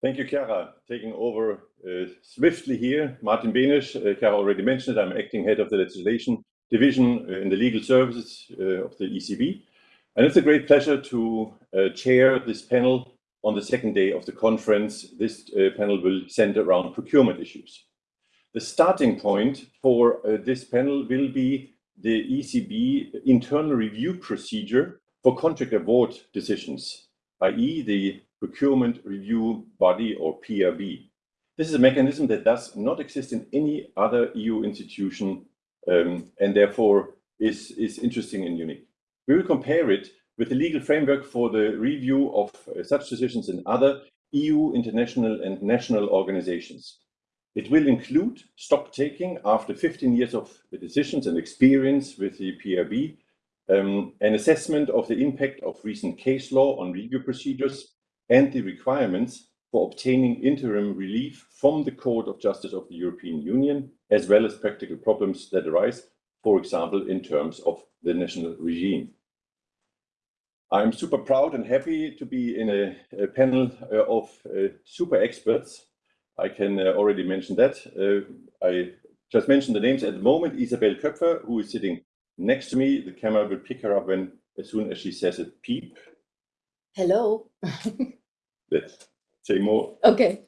Thank you, Chiara. Taking over uh, swiftly here, Martin Benisch. Uh, Chiara already mentioned it, I'm acting head of the legislation division uh, in the legal services of the ECB. And it's a great pleasure to chair this panel on the second day of the conference. This panel will center around procurement issues. The starting point for this panel will be the ECB internal review procedure for contract award decisions, i.e., the Procurement Review Body or PRB. This is a mechanism that does not exist in any other EU institution, um, and therefore is is interesting and unique. We will compare it with the legal framework for the review of uh, such decisions in other EU, international, and national organizations. It will include stock-taking after 15 years of decisions and experience with the PRB, um, an assessment of the impact of recent case law on review procedures, and the requirements for obtaining interim relief from the Court of Justice of the European Union, as well as practical problems that arise, for example, in terms of the national regime. I'm super proud and happy to be in a panel uh, of uh, super experts. I can uh, already mention that. I just mentioned the names at the moment, Isabell Köpfer, who is sitting next to me. The camera will pick her up when, as soon as she says a peep. Hello. Let's say more. Okay.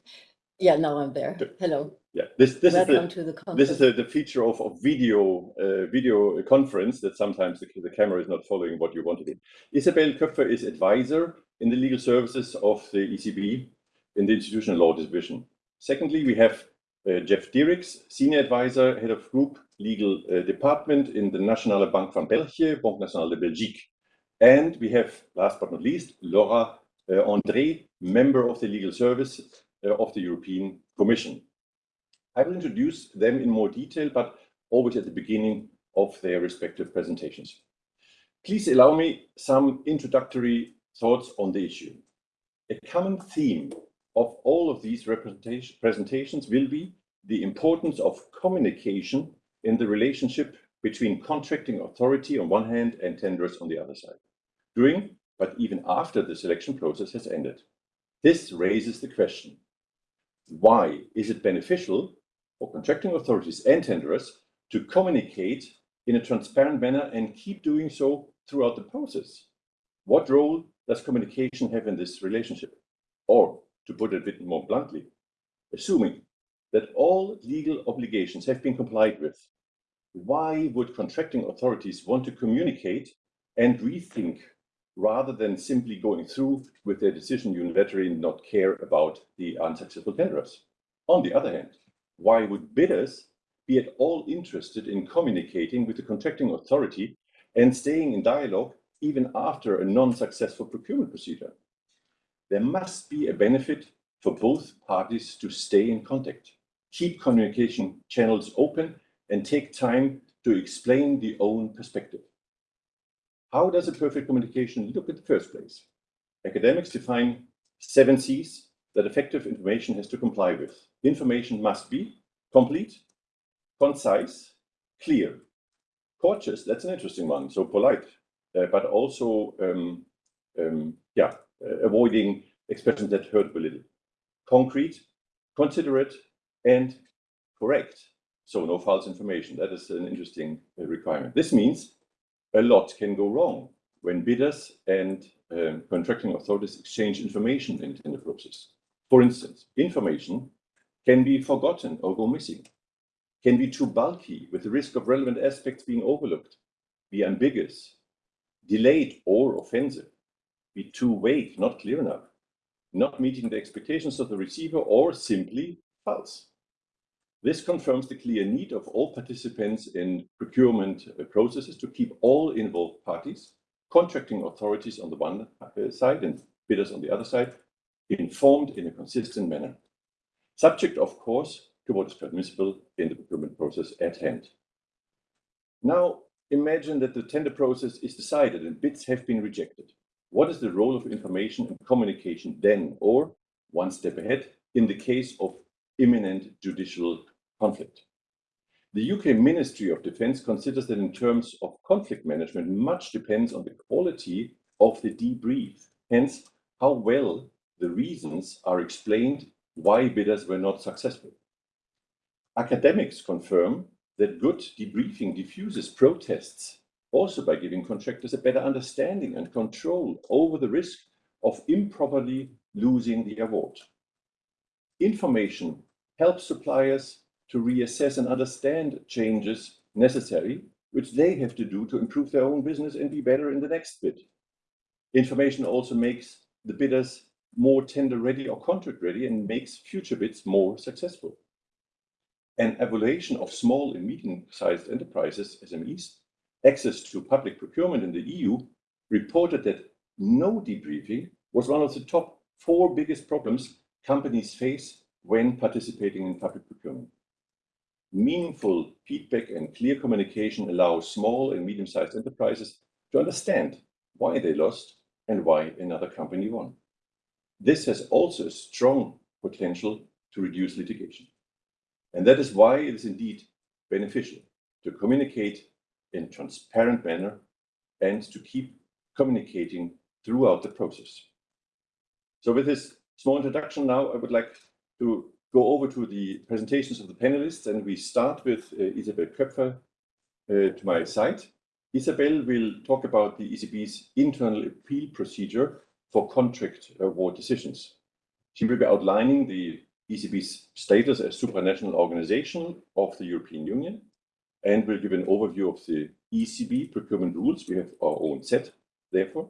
Yeah, now I'm there. Hello. Yeah. This is Welcome to the conference. This is the feature of a video uh, video conference that sometimes the camera is not following what you want to do. Isabell Köpfer is advisor in the legal services of the ECB in the Institutional Law Division. Secondly, we have uh, Jeff Dirks, Senior Advisor, Head of Group Legal uh, Department in the Nationale Bank van België, Banque Nationale de Belgique. And we have, last but not least, Laura Uh, André, Member of the Legal Service uh, of the European Commission. I will introduce them in more detail, but always at the beginning of their respective presentations. Please allow me some introductory thoughts on the issue. A common theme of all of these presentations will be the importance of communication in the relationship between contracting authority on one hand and tenders on the other side, during, but even after the selection process has ended. This raises the question: Why is it beneficial for contracting authorities and tenderers to communicate in a transparent manner and keep doing so throughout the process? What role does communication have in this relationship? Or, to put it a bit more bluntly, assuming that all legal obligations have been complied with, why would contracting authorities want to communicate and rethink rather than simply going through with their decision unilaterally and not care about the unsuccessful tenderers? On the other hand, why would bidders be at all interested in communicating with the contracting authority and staying in dialogue even after a non-successful procurement procedure? There must be a benefit for both parties to stay in contact, keep communication channels open, and take time to explain the own perspective. How does a perfect communication look in the first place? Academics define seven Cs that effective information has to comply with. Information must be complete, concise, clear. Courteous, that's an interesting one, so polite, uh, but also um, um, yeah, uh, avoiding expressions that hurt a little. Concrete, considerate, and correct, so no false information. That is an interesting uh, requirement. This means a lot can go wrong when bidders and um, contracting authorities exchange information in the process. For instance, information can be forgotten or go missing, can be too bulky with the risk of relevant aspects being overlooked, be ambiguous, delayed or offensive, be too vague, not clear enough, not meeting the expectations of the receiver, or simply false. This confirms the clear need of all participants in procurement uh, processes to keep all involved parties, contracting authorities on the one uh, side and bidders on the other side, informed in a consistent manner. Subject, of course, to what is permissible in the procurement process at hand. Now, imagine that the tender process is decided and bids have been rejected. What is the role of information and communication then, or one step ahead, in the case of imminent judicial conflict? The U.K. Ministry of Defence considers that in terms of conflict management, much depends on the quality of the debrief, hence, how well the reasons are explained why bidders were not successful. Academics confirm that good debriefing diffuses protests also by giving contractors a better understanding and control over the risk of improperly losing the award. Information helps suppliers to reassess and understand changes necessary, which they have to do to improve their own business and be better in the next bid. Information also makes the bidders more tender ready or contract ready and makes future bids more successful. An evaluation of small and medium-sized enterprises, SMEs, access to public procurement in the EU reported that no debriefing was one of the top four biggest problems companies face when participating in public procurement. Meaningful feedback and clear communication allow small and medium-sized enterprises to understand why they lost and why another company won. This has also a strong potential to reduce litigation. And that is why it is indeed beneficial to communicate in transparent manner and to keep communicating throughout the process. So with this small introduction now, I would like to go over to the presentations of the panelists, and we start with uh, Isabel Köpfer uh, to my side. Isabel will talk about the ECB's internal appeal procedure for contract award decisions. She will be outlining the ECB's status as supranational organization of the European Union and will give an overview of the ECB procurement rules. We have our own set, therefore.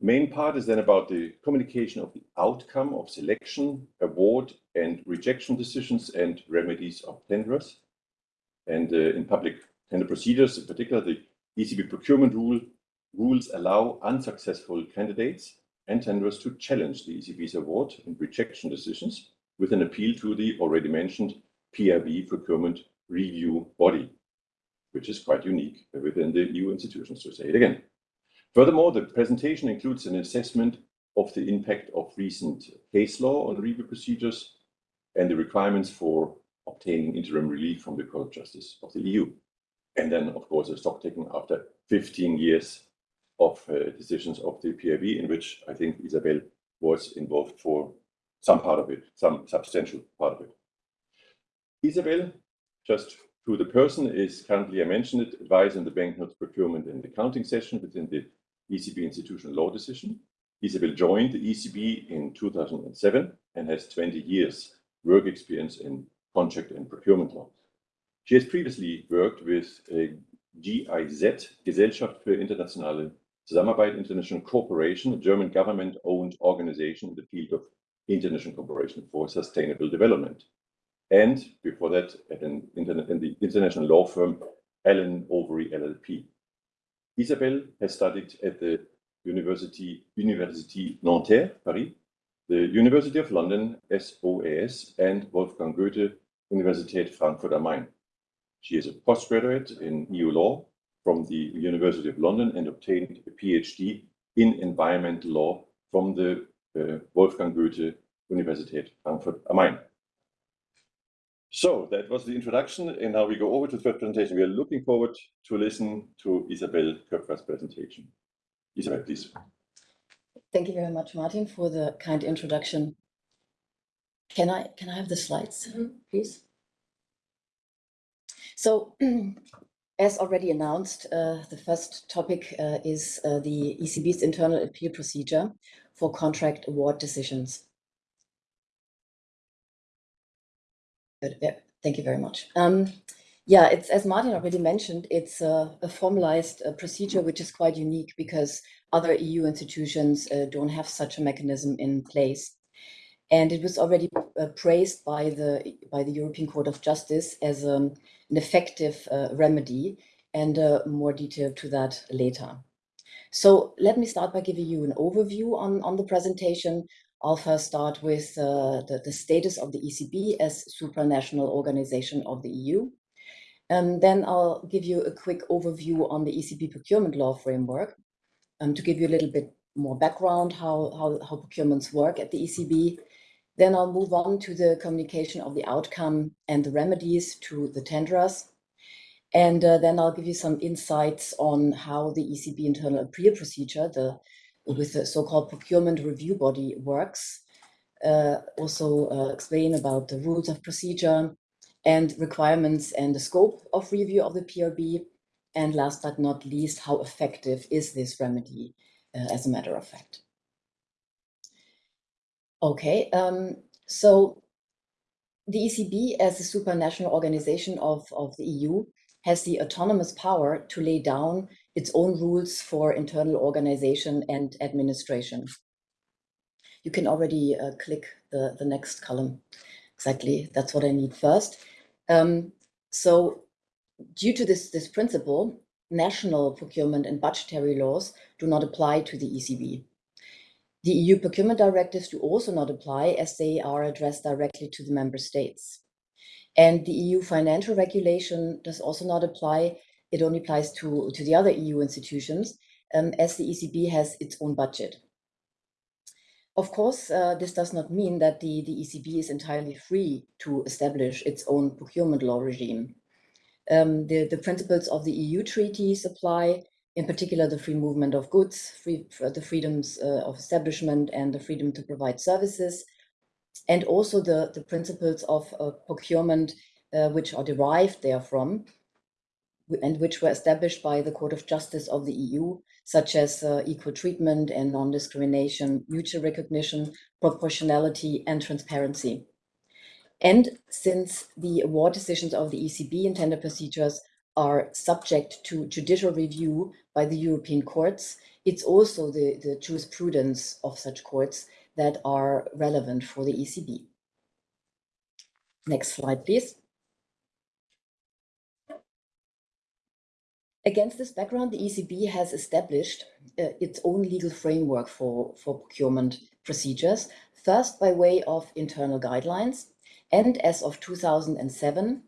Main part is then about the communication of the outcome of selection, award, and rejection decisions and remedies of tenderers. And uh, in public tender procedures, in particular, the ECB procurement rule rules allow unsuccessful candidates and tenderers to challenge the ECB's award and rejection decisions with an appeal to the already mentioned PRB procurement review body, which is quite unique within the EU institutions, to say it again. Furthermore, the presentation includes an assessment of the impact of recent case law on review procedures and the requirements for obtaining interim relief from the Court of Justice of the EU. And then, of course, a stock taking after 15 years of uh, decisions of the PRB, in which I think Isabel was involved for some part of it, some substantial part of it. Isabel, just who the person is currently, I mentioned it, advising the banknotes procurement and accounting session within the ECB institutional law decision. Isabel joined the ECB in 2007 and has 20 years work experience in contract and procurement law. She has previously worked with a GIZ, Gesellschaft für internationale Zusammenarbeit International Corporation, a German government-owned organization in the field of international cooperation for sustainable development. And before that, at an in the international law firm, Allen Overy LLP. Isabelle has studied at the University, University Nanterre, Paris, the University of London, SOAS, and Wolfgang Goethe, Universität Frankfurt am Main. She is a postgraduate in EU law from the University of London and obtained a PhD in environmental law from the uh, Wolfgang Goethe Universität Frankfurt am Main. So that was the introduction, and now we go over to the first presentation. We are looking forward to listen to Isabel Köpfer's presentation. Isabel, please. Thank you very much, Martin, for the kind introduction. Can I can I have the slides, mm -hmm. please? So, as already announced, uh, the first topic uh, is uh, the ECB's internal appeal procedure for contract award decisions. Good. Yeah, thank you very much. Um, yeah, it's as Martin already mentioned, it's a, a formalized uh, procedure which is quite unique because other EU institutions uh, don't have such a mechanism in place. And it was already uh, praised by the by the European Court of Justice as um, an effective uh, remedy, and uh, more detail to that later. So let me start by giving you an overview on, on the presentation, I'll first start with uh, the, the, status of the ECB as supranational organization of the EU. And then I'll give you a quick overview on the ECB procurement law framework um, to give you a little bit more background how, how, how procurements work at the ECB. Then I'll move on to the communication of the outcome and the remedies to the tenderers. And uh, then I'll give you some insights on how the ECB internal appeal procedure, the with the so-called procurement review body works. Uh, also uh, explain about the rules of procedure and requirements and the scope of review of the PRB. And last but not least, how effective is this remedy uh, as a matter of fact. Okay, um, so the ECB as a supranational organization of, of the EU has the autonomous power to lay down its own rules for internal organization and administration. You can already uh, click the, the next column. Exactly, that's what I need first. Um, so due to this, this principle, national procurement and budgetary laws do not apply to the ECB. The EU procurement directives do also not apply as they are addressed directly to the member states. And the EU financial regulation does also not apply. It only applies to, to the other EU institutions um, as the ECB has its own budget. Of course, uh, this does not mean that the, the ECB is entirely free to establish its own procurement law regime. Um, the, the principles of the EU treaties apply, in particular the free movement of goods, free, the freedoms uh, of establishment and the freedom to provide services, and also the, the principles of uh, procurement uh, which are derived therefrom and which were established by the Court of Justice of the EU, such as uh, equal treatment and non-discrimination, mutual recognition, proportionality, and transparency. And since the award decisions of the ECB in tender procedures are subject to judicial review by the European courts, it's also the, the jurisprudence of such courts that are relevant for the ECB. Next slide, please. Against this background, the ECB has established uh, its own legal framework for, for procurement procedures, first by way of internal guidelines, and as of 2007,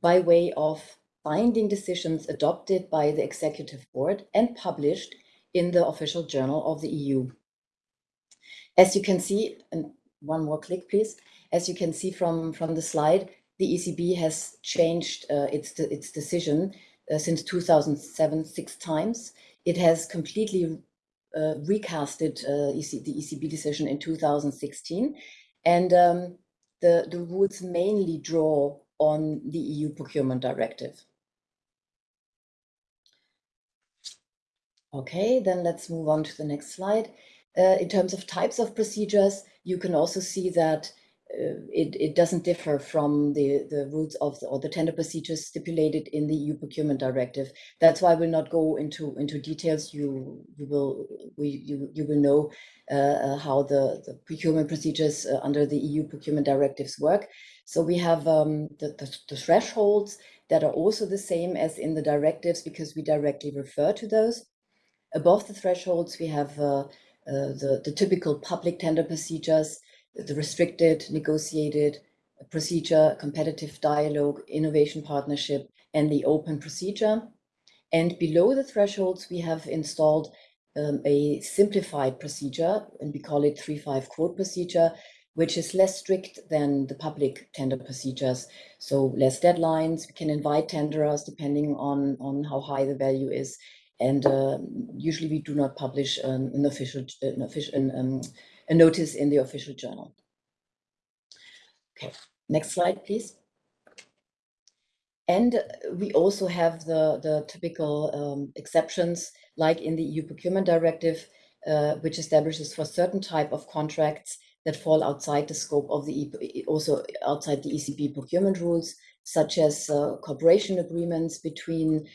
by way of binding decisions adopted by the Executive Board and published in the official journal of the EU. As you can see, and one more click, please. As you can see from, from the slide, the ECB has changed uh, its, its decision uh, since 2007 six times. It has completely uh, recasted uh, EC, the ECB decision in 2016. And um, the, the rules mainly draw on the EU procurement directive. Okay, then let's move on to the next slide. Uh, in terms of types of procedures, you can also see that it, it doesn't differ from the, the rules of the, or the tender procedures stipulated in the EU procurement directive. That's why I will not go into into details. You you will we, you you will know uh, uh how the, the procurement procedures uh, under the EU procurement directives work. So we have um, the, the, the thresholds that are also the same as in the directives because we directly refer to those. Above the thresholds, we have uh, uh, the, the typical public tender procedures, the restricted, negotiated procedure, competitive dialogue, innovation partnership, and the open procedure. And below the thresholds, we have installed um, a simplified procedure, and we call it 3-5 quote procedure, which is less strict than the public tender procedures. So less deadlines, we can invite tenderers depending on, on how high the value is. And uh, usually we do not publish an, an official, an official um, a notice in the official journal. Okay, next slide, please. And we also have the, the typical um, exceptions, like in the EU procurement directive, uh, which establishes for certain type of contracts that fall outside the scope of the, also outside the ECB procurement rules, such as uh, cooperation agreements between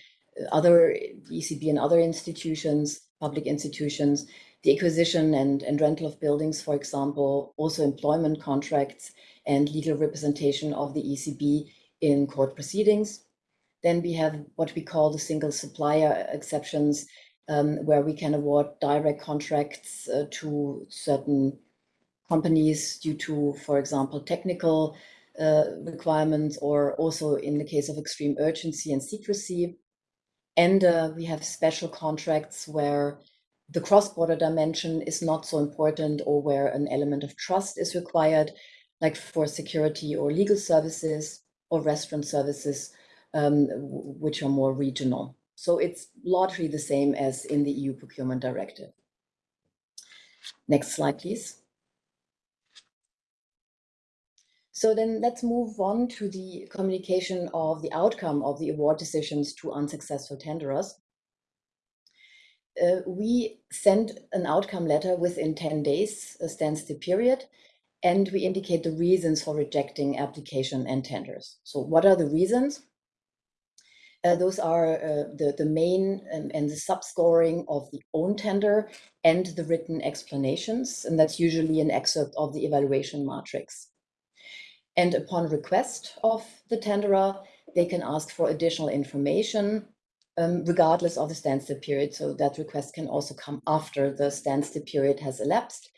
other ECB and other institutions, public institutions, the acquisition and, and rental of buildings, for example, also employment contracts and legal representation of the ECB in court proceedings. Then we have what we call the single supplier exceptions, um, where we can award direct contracts uh, to certain companies due to, for example, technical uh, requirements, or also in the case of extreme urgency and secrecy. And uh, we have special contracts where the cross-border dimension is not so important or where an element of trust is required, like for security or legal services or restaurant services, um, which are more regional. So it's largely the same as in the EU procurement directive. Next slide, please. So then let's move on to the communication of the outcome of the award decisions to unsuccessful tenderers. Uh, we send an outcome letter within 10 days, a standstill period, and we indicate the reasons for rejecting application and tenders. So what are the reasons? Uh, those are uh, the, the main and, and the subscoring of the own tender and the written explanations. And that's usually an excerpt of the evaluation matrix. And upon request of the tenderer, they can ask for additional information um, regardless of the standstill period. So that request can also come after the standstill period has elapsed.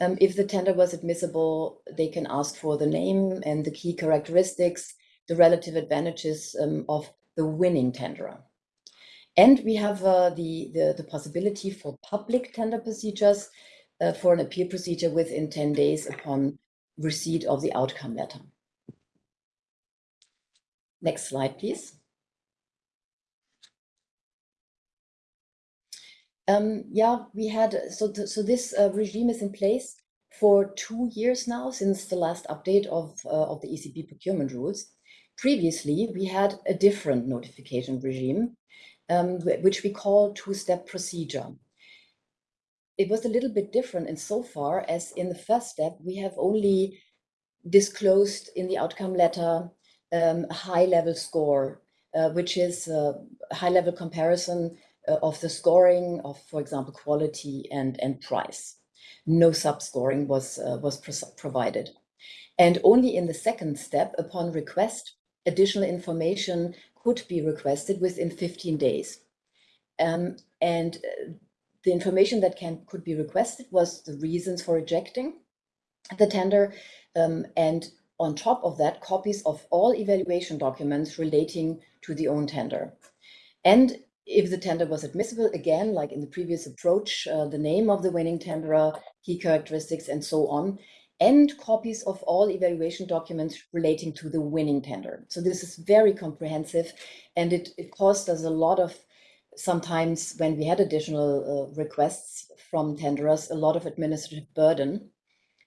Um, if the tender was admissible, they can ask for the name and the key characteristics, the relative advantages um, of the winning tenderer. And we have uh, the, the, the, possibility for public tender procedures uh, for an appeal procedure within 10 days upon receipt of the outcome letter. Next slide, please. Um, yeah, we had, so, th so this uh, regime is in place for two years now, since the last update of, uh, of the ECB procurement rules. Previously, we had a different notification regime, um, which we call two-step procedure. It was a little bit different in so far as in the first step, we have only disclosed in the outcome letter um, a high-level score, uh, which is a high-level comparison uh, of the scoring of, for example, quality and, and price. No sub-scoring was, uh, was provided. And only in the second step, upon request, additional information could be requested within 15 days. Um, and uh, the information that can could be requested was the reasons for rejecting the tender um, and on top of that, copies of all evaluation documents relating to the own tender. And if the tender was admissible, again, like in the previous approach, uh, the name of the winning tenderer, key characteristics, and so on, and copies of all evaluation documents relating to the winning tender. So this is very comprehensive, and it, it caused us a lot of, sometimes when we had additional uh, requests from tenderers, a lot of administrative burden.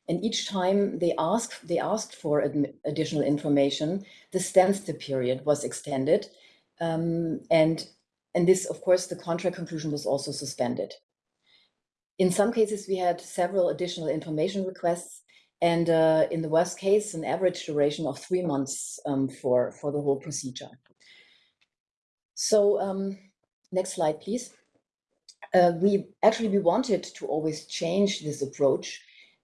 And each time they asked, they asked for additional information, the standstill period was extended. Um, and, and this, of course, the contract conclusion was also suspended. In some cases, we had several additional information requests and uh, in the worst case, an average duration of three months um, for, for the whole procedure. So um, next slide, please. Uh, we actually, we wanted to always change this approach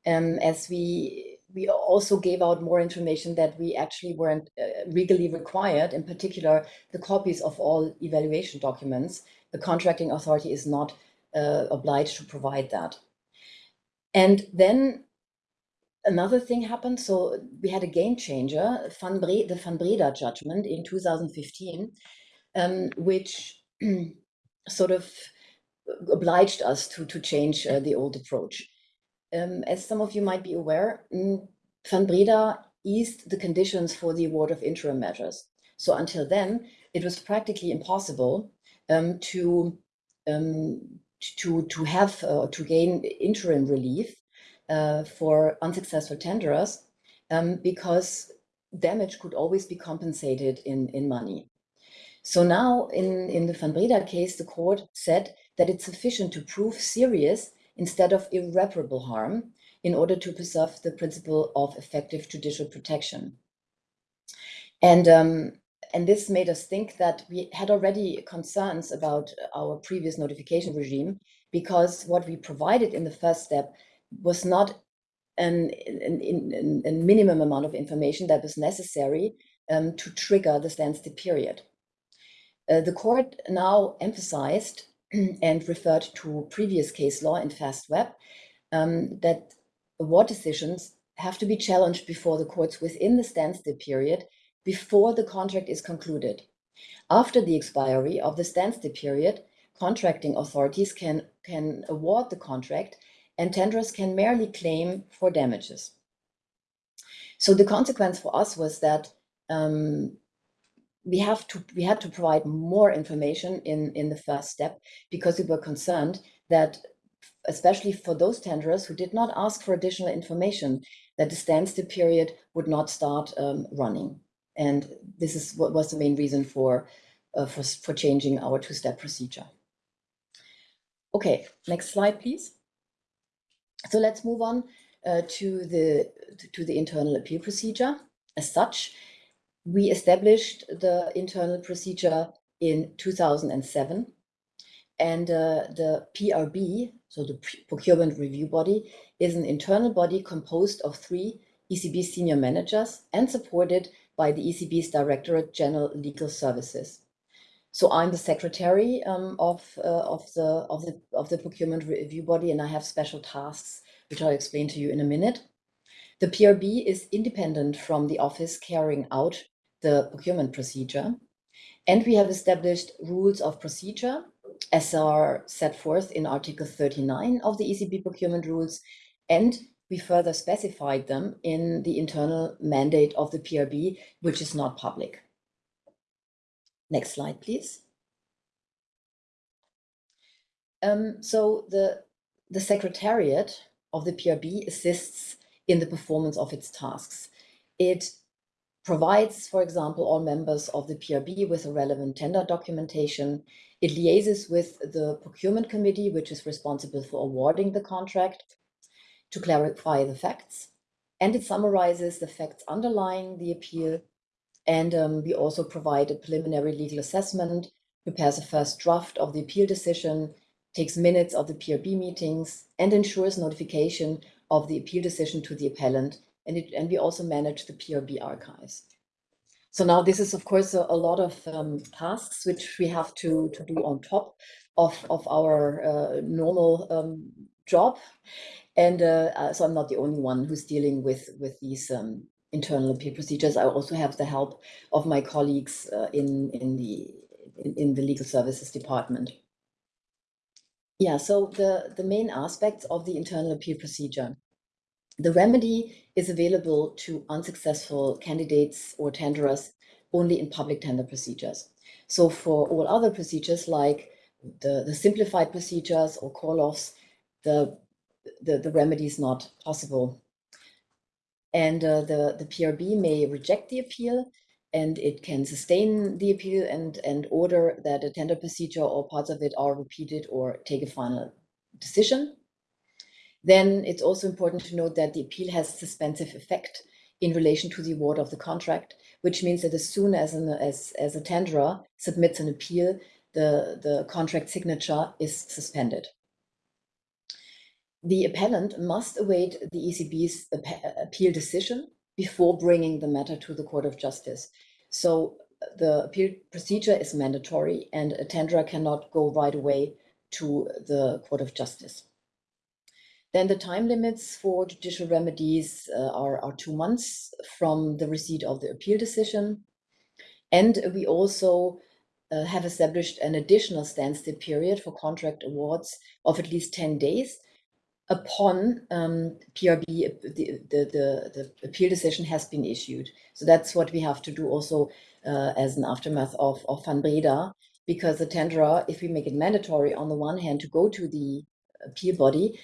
um, as we we also gave out more information that we actually weren't uh, legally required, in particular, the copies of all evaluation documents. The contracting authority is not uh, obliged to provide that. And then another thing happened. So we had a game changer, Van Bre the Van Breda judgment in 2015, um, which sort of obliged us to, to change uh, the old approach. Um, as some of you might be aware, mm, Van Breda eased the conditions for the award of interim measures. So until then, it was practically impossible um, to um, to to have uh, to gain interim relief uh, for unsuccessful tenderers um, because damage could always be compensated in, in money. So now in, in the Van Breda case, the court said that it's sufficient to prove serious instead of irreparable harm in order to preserve the principle of effective judicial protection. And, um, and this made us think that we had already concerns about our previous notification regime because what we provided in the first step was not an, an, an, minimum amount of information that was necessary um, to trigger the standstill period. Uh, the court now emphasized and referred to previous case law in FastWeb um, that award decisions have to be challenged before the courts within the standstill period before the contract is concluded. After the expiry of the standstill period, contracting authorities can, can award the contract and tenderers can merely claim for damages. So the consequence for us was that um, we have to we had to provide more information in in the first step because we were concerned that especially for those tenderers who did not ask for additional information, that the standstill period would not start um, running. And this is what was the main reason for, uh, for, for changing our two-step procedure. Okay, next slide, please. So let's move on uh, to the to the internal appeal procedure. As such, we established the internal procedure in 2007, and uh, the PRB, so the Procurement Review Body, is an internal body composed of three ECB senior managers and supported by the ECB's Directorate General Legal Services. So I'm the secretary um, of uh, of the of the of the procurement review body, and I have special tasks which I'll explain to you in a minute. The PRB is independent from the office carrying out the procurement procedure, and we have established rules of procedure as are set forth in Article 39 of the ECB procurement rules, and we further specified them in the internal mandate of the PRB, which is not public. Next slide, please. Um, so the, the Secretariat of the PRB assists in the performance of its tasks. It provides, for example, all members of the PRB with a relevant tender documentation. It liaises with the procurement committee, which is responsible for awarding the contract, to clarify the facts. And it summarizes the facts underlying the appeal and um, we also provide a preliminary legal assessment, prepares a first draft of the appeal decision, takes minutes of the PRB meetings, and ensures notification of the appeal decision to the appellant. And, it, and we also manage the PRB archives. So now this is, of course, a, a lot of um, tasks which we have to, to do on top of, of our uh, normal um, job. And uh, uh so I'm not the only one who's dealing with, with these um, internal appeal procedures. I also have the help of my colleagues uh, in, in, the, in, in, the legal services department. Yeah, so the, the main aspects of the internal appeal procedure. The remedy is available to unsuccessful candidates or tenderers only in public tender procedures. So for all other procedures like the, the simplified procedures or call-offs, the, the, the remedy is not possible and uh, the, the PRB may reject the appeal and it can sustain the appeal and, and order that a tender procedure or parts of it are repeated or take a final decision. Then it's also important to note that the appeal has suspensive effect in relation to the award of the contract, which means that as soon as, an, as, as a tenderer submits an appeal, the, the contract signature is suspended the appellant must await the ECB's appeal decision before bringing the matter to the Court of Justice. So the appeal procedure is mandatory and a tenderer cannot go right away to the Court of Justice. Then the time limits for judicial remedies uh, are, are two months from the receipt of the appeal decision. And we also uh, have established an additional standstill period for contract awards of at least 10 days upon um, PRB, the, the, the, the, appeal decision has been issued. So that's what we have to do also uh, as an aftermath of, of Van Breda, because the tenderer, if we make it mandatory on the one hand to go to the appeal body,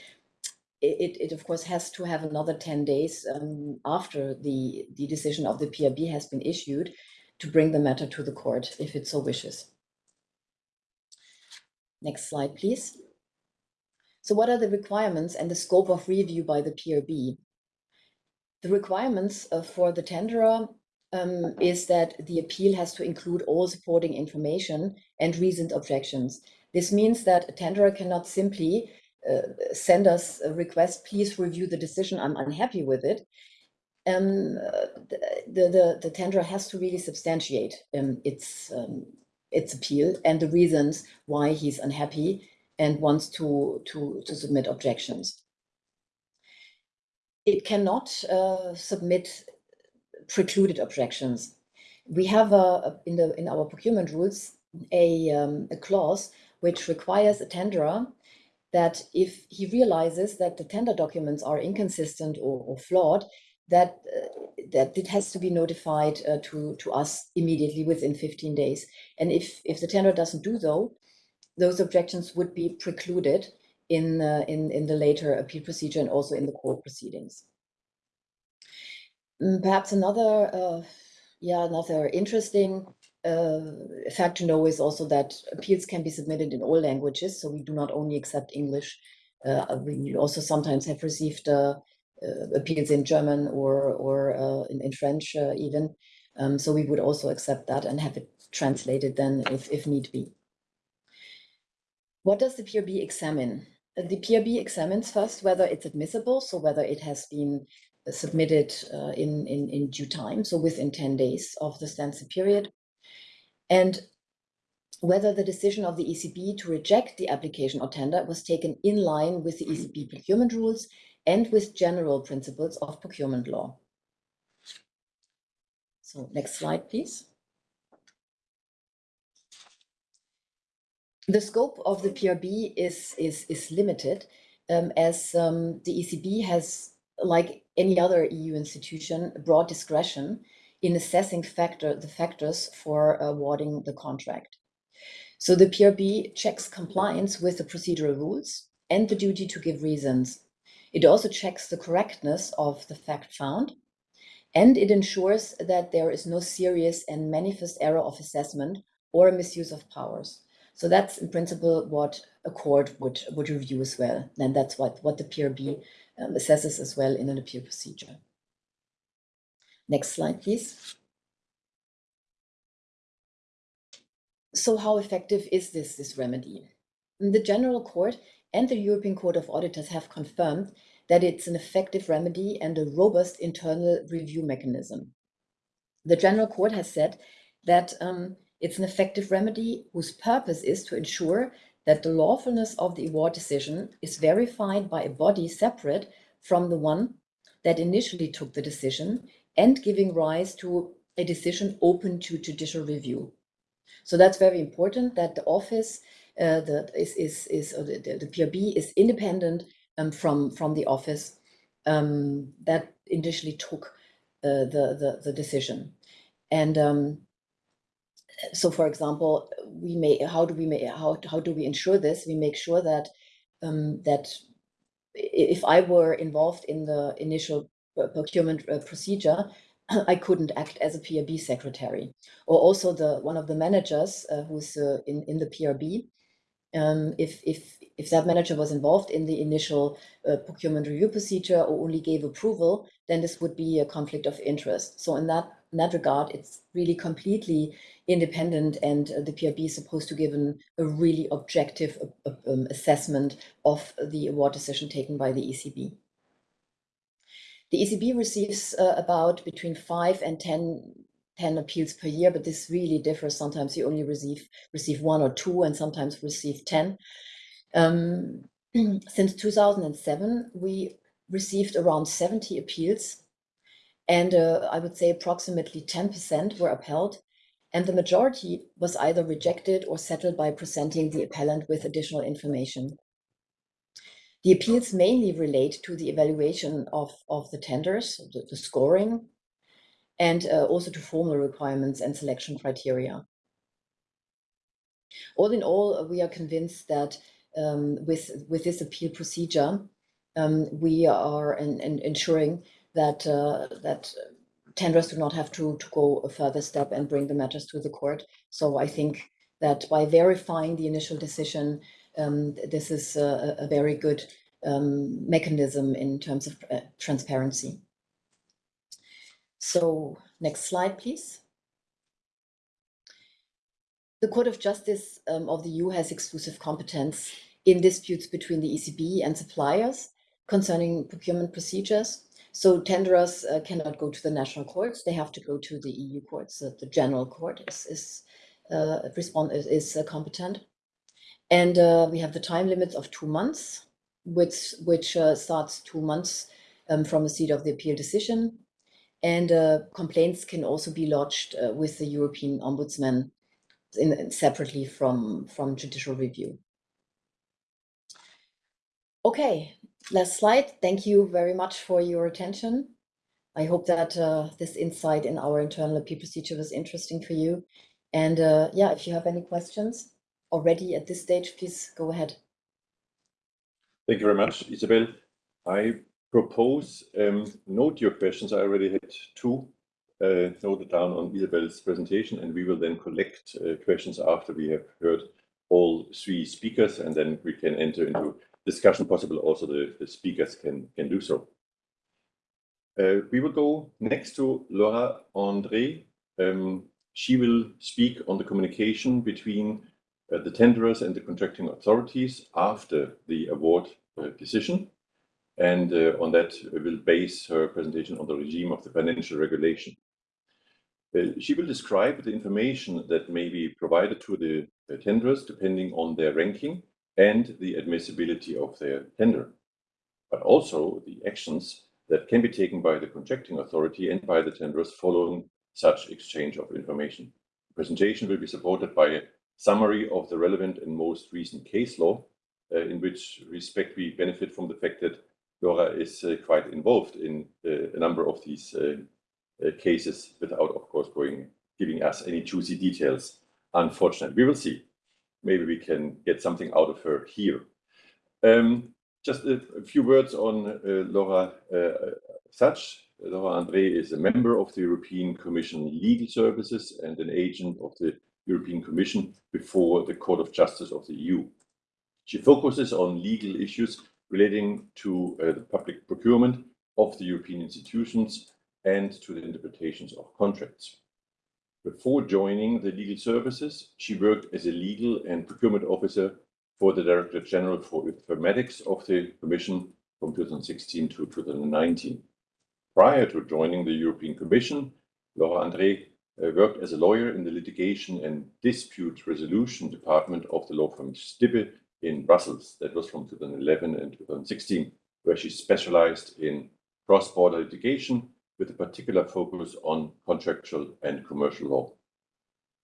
it, it of course has to have another 10 days um, after the, the decision of the PRB has been issued to bring the matter to the court if it so wishes. Next slide, please. So what are the requirements and the scope of review by the PRB? The requirements uh, for the tenderer um, is that the appeal has to include all supporting information and reasoned objections. This means that a tenderer cannot simply uh, send us a request, please review the decision, I'm unhappy with it. Um, the, the, the tenderer has to really substantiate um, its, um, its appeal and the reasons why he's unhappy and wants to, to, to submit objections. It cannot uh, submit precluded objections. We have a, in, the, in our procurement rules a, um, a clause which requires a tenderer that if he realizes that the tender documents are inconsistent or, or flawed, that uh, that it has to be notified uh, to to us immediately within 15 days. And if if the tender doesn't do so, those objections would be precluded in, uh, in, in the later appeal procedure and also in the court proceedings. Mm, perhaps another, uh, yeah, another interesting uh, fact to know is also that appeals can be submitted in all languages. So we do not only accept English. Uh, we also sometimes have received uh, uh, appeals in German or or uh, in, in French even. Um, so we would also accept that and have it translated then if, if need be. What does the PRB examine? The PRB examines first whether it's admissible, so whether it has been submitted uh, in, in, in due time, so within 10 days of the standstill period, and whether the decision of the ECB to reject the application or tender was taken in line with the ECB procurement rules and with general principles of procurement law. So next slide, please. The scope of the PRB is, is, is limited um, as um, the ECB has, like any other EU institution, broad discretion in assessing factor, the factors for awarding the contract. So the PRB checks compliance with the procedural rules and the duty to give reasons. It also checks the correctness of the fact found, and it ensures that there is no serious and manifest error of assessment or a misuse of powers. So that's in principle what a court would, would review as well. And that's what, what the PRB um, assesses as well in an appeal procedure. Next slide, please. So how effective is this, this remedy? The General Court and the European Court of Auditors have confirmed that it's an effective remedy and a robust internal review mechanism. The General Court has said that um, it's an effective remedy whose purpose is to ensure that the lawfulness of the award decision is verified by a body separate from the one that initially took the decision and giving rise to a decision open to judicial review. So that's very important that the office uh, that is is is uh, the, the, PRB is independent um, from from the office um, that initially took uh, the, the the decision, and um, so for example, we may how do we make how how do we ensure this? We make sure that um, that if I were involved in the initial procurement uh, procedure, I couldn't act as a PRB secretary. Or also the one of the managers uh, who's uh, in, in the PRB, um, if, if, if that manager was involved in the initial uh, procurement review procedure or only gave approval, then this would be a conflict of interest. So in that, in that regard, it's really completely independent and uh, the PRB is supposed to give an, a really objective uh, um, assessment of the award decision taken by the ECB. The ECB receives uh, about between five and 10, 10 appeals per year, but this really differs. Sometimes you only receive, receive one or two and sometimes receive 10. Um, since 2007, we received around 70 appeals and uh, I would say approximately 10% were upheld and the majority was either rejected or settled by presenting the appellant with additional information. The appeals mainly relate to the evaluation of, of the tenders, the, the scoring, and uh, also to formal requirements and selection criteria. All in all, we are convinced that um, with, with this appeal procedure, um, we are in, in ensuring that, uh, that tenders do not have to, to go a further step and bring the matters to the court. So I think that by verifying the initial decision, um, this is a, a very good um, mechanism in terms of uh, transparency. So next slide, please. The Court of Justice um, of the EU has exclusive competence in disputes between the ECB and suppliers concerning procurement procedures. So tenderers uh, cannot go to the national courts; they have to go to the EU courts. Uh, the General Court is is uh, respond is, is uh, competent, and uh, we have the time limits of two months, which which uh, starts two months um, from the seat of the appeal decision, and complaints can also be lodged with the European Ombudsman in, separately from from judicial review. Okay, last slide. Thank you very much for your attention. I hope that uh, this insight in our internal appeal procedure was interesting for you. And uh, yeah, if you have any questions already at this stage, please go ahead. Thank you very much, Isabel. I propose, um, note your questions. I already had two uh, noted down on Isabel's presentation, and we will then collect uh, questions after we have heard all three speakers, and then we can enter into discussion. Possible also the speakers can can do so. Uh, we will go next to Laura André. Um, she will speak on the communication between Uh, the tenderers and the contracting authorities after the award uh, decision, and uh, on that, will base her presentation on the regime of the financial regulation. She will describe the information that may be provided to the tenderers, depending on their ranking and the admissibility of their tender, but also the actions that can be taken by the contracting authority and by the tenderers following such exchange of information. The presentation will be supported by summary of the relevant and most recent case law, uh, in which respect we benefit from the fact that Laura is uh, quite involved in uh, a number of these cases, without, of course, going giving us any juicy details, unfortunately. We will see. Maybe we can get something out of her here. Um, just a few words on Laura Szasz. Laura André is a member of the European Commission Legal Services and an agent of the European Commission before the Court of Justice of the EU. She focuses on legal issues relating to uh, the public procurement of the European institutions and to the interpretations of contracts. Before joining the legal services, she worked as a legal and procurement officer for the Director General for Informatics of the Commission from 2016 to 2019. Prior to joining the European Commission, Laura André Uh, worked as a lawyer in the litigation and dispute resolution department of the law firm Stibbe in Brussels. That was from 2011 and 2016, where she specialized in cross-border litigation, with a particular focus on contractual and commercial law.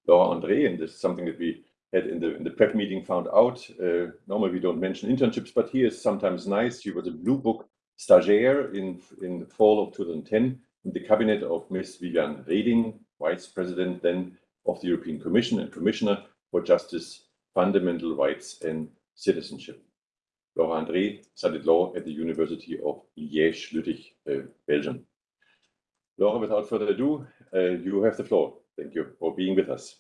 Laura André, and this is something that we had in the prep meeting, found out, uh, normally we don't mention internships, but here is sometimes nice. She was a Blue Book stagiaire in in the fall of 2010 in the cabinet of Ms. Viviane Reding, Vice President then of the European Commission and Commissioner for Justice, Fundamental Rights, and Citizenship. Laura André studied law at the University of Liège-Lutich, uh, Belgium. Laura, without further ado, uh, you have the floor. Thank you for being with us.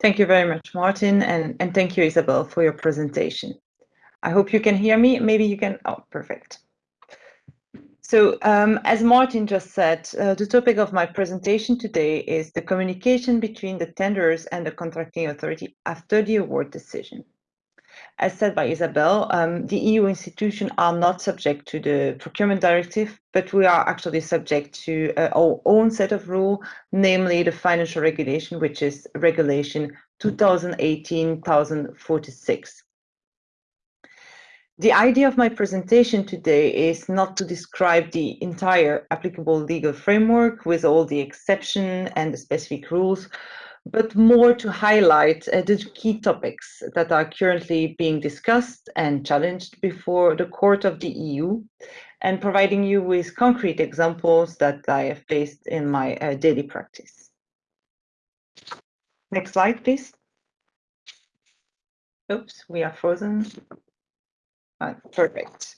Thank you very much, Martin, and, and thank you, Isabel, for your presentation. I hope you can hear me. Maybe you can... Oh, perfect. So, um, as Martin just said, uh, the topic of my presentation today is the communication between the tenderers and the contracting authority after the award decision. As said by Isabel, um, the EU institutions are not subject to the procurement directive, but we are actually subject to uh, our own set of rules, namely the financial regulation, which is Regulation 2018/1046. The idea of my presentation today is not to describe the entire applicable legal framework with all the exceptions and the specific rules, but more to highlight uh, the key topics that are currently being discussed and challenged before the Court of the EU, and providing you with concrete examples that I have faced in my uh, daily practice. Next slide, please. Oops, we are frozen. Perfect.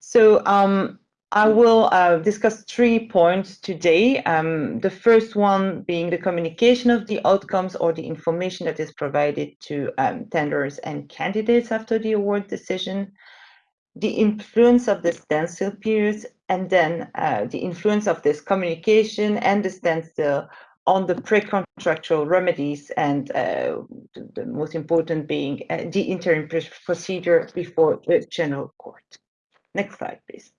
So, um, I will uh, discuss three points today. Um, the first one being the communication of the outcomes or the information that is provided to um, tenders and candidates after the award decision, the influence of the standstill periods, and then uh, the influence of this communication and the standstill on the pre-contractual remedies, and uh, the most important being uh, the interim procedure before the General Court. Next slide, please.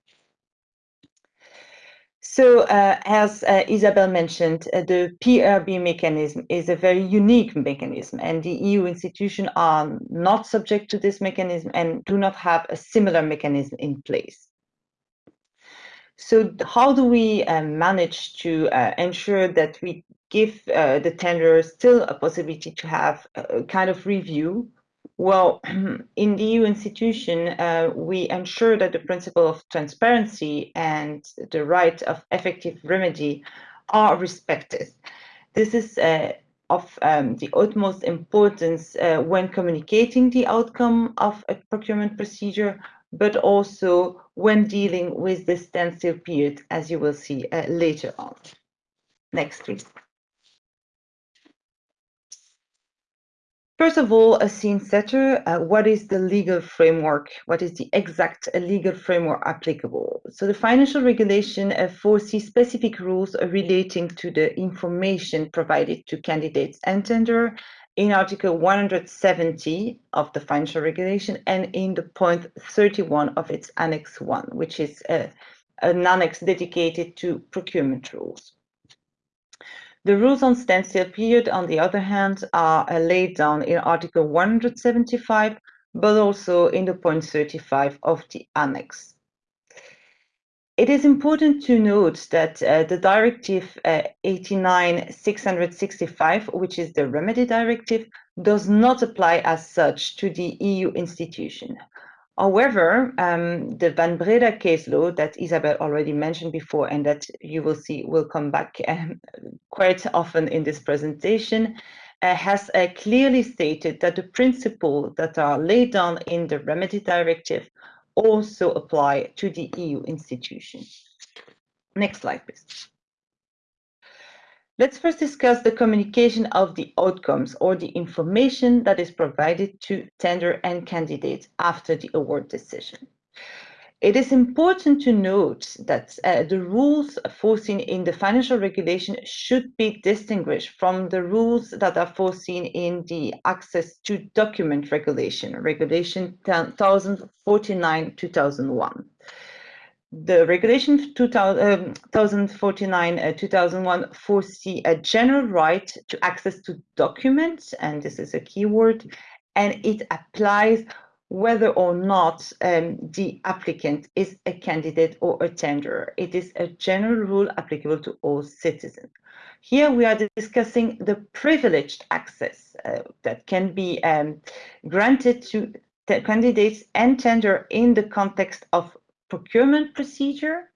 So, uh, as Isabel mentioned, the PRB mechanism is a very unique mechanism, and the EU institutions are not subject to this mechanism and do not have a similar mechanism in place. So how do we manage to ensure that we give the tenderers still a possibility to have a kind of review? Well, in the EU institution, we ensure that the principle of transparency and the right of effective remedy are respected. This is of um, the utmost importance uh, when communicating the outcome of a procurement procedure, but also when dealing with the standstill period, as you will see uh, later on. Next, please. First of all, a scene setter, uh, what is the legal framework? What is the exact uh, legal framework applicable? So the financial regulation uh, foresees specific rules relating to the information provided to candidates and tender in Article 170 of the financial regulation and in the point 31 of its Annex 1, which is uh, an annex dedicated to procurement rules. The rules on standstill period, on the other hand, are uh, laid down in Article 175, but also in the point 35 of the annex. It is important to note that uh, the Directive uh, 89-665, which is the remedy directive, does not apply as such to the EU institution. However, um, the Van Breda case law that Isabel already mentioned before and that you will see will come back um, quite often in this presentation uh, has uh, clearly stated that the principles that are laid down in the remedy directive also apply to the EU institution. Next slide, please. Let's first discuss the communication of the outcomes or the information that is provided to tender and candidate after the award decision. It is important to note that uh, the rules foreseen in the financial regulation should be distinguished from the rules that are foreseen in the access to document regulation, regulation 1049-2001 the regulation 2049 um, uh, 2001 foresee a general right to access to documents and this is a keyword and it applies whether or not um, the applicant is a candidate or a tenderer. It is a general rule applicable to all citizens. Here we are discussing the privileged access uh, that can be um, granted to candidates and tender in the context of procurement procedure,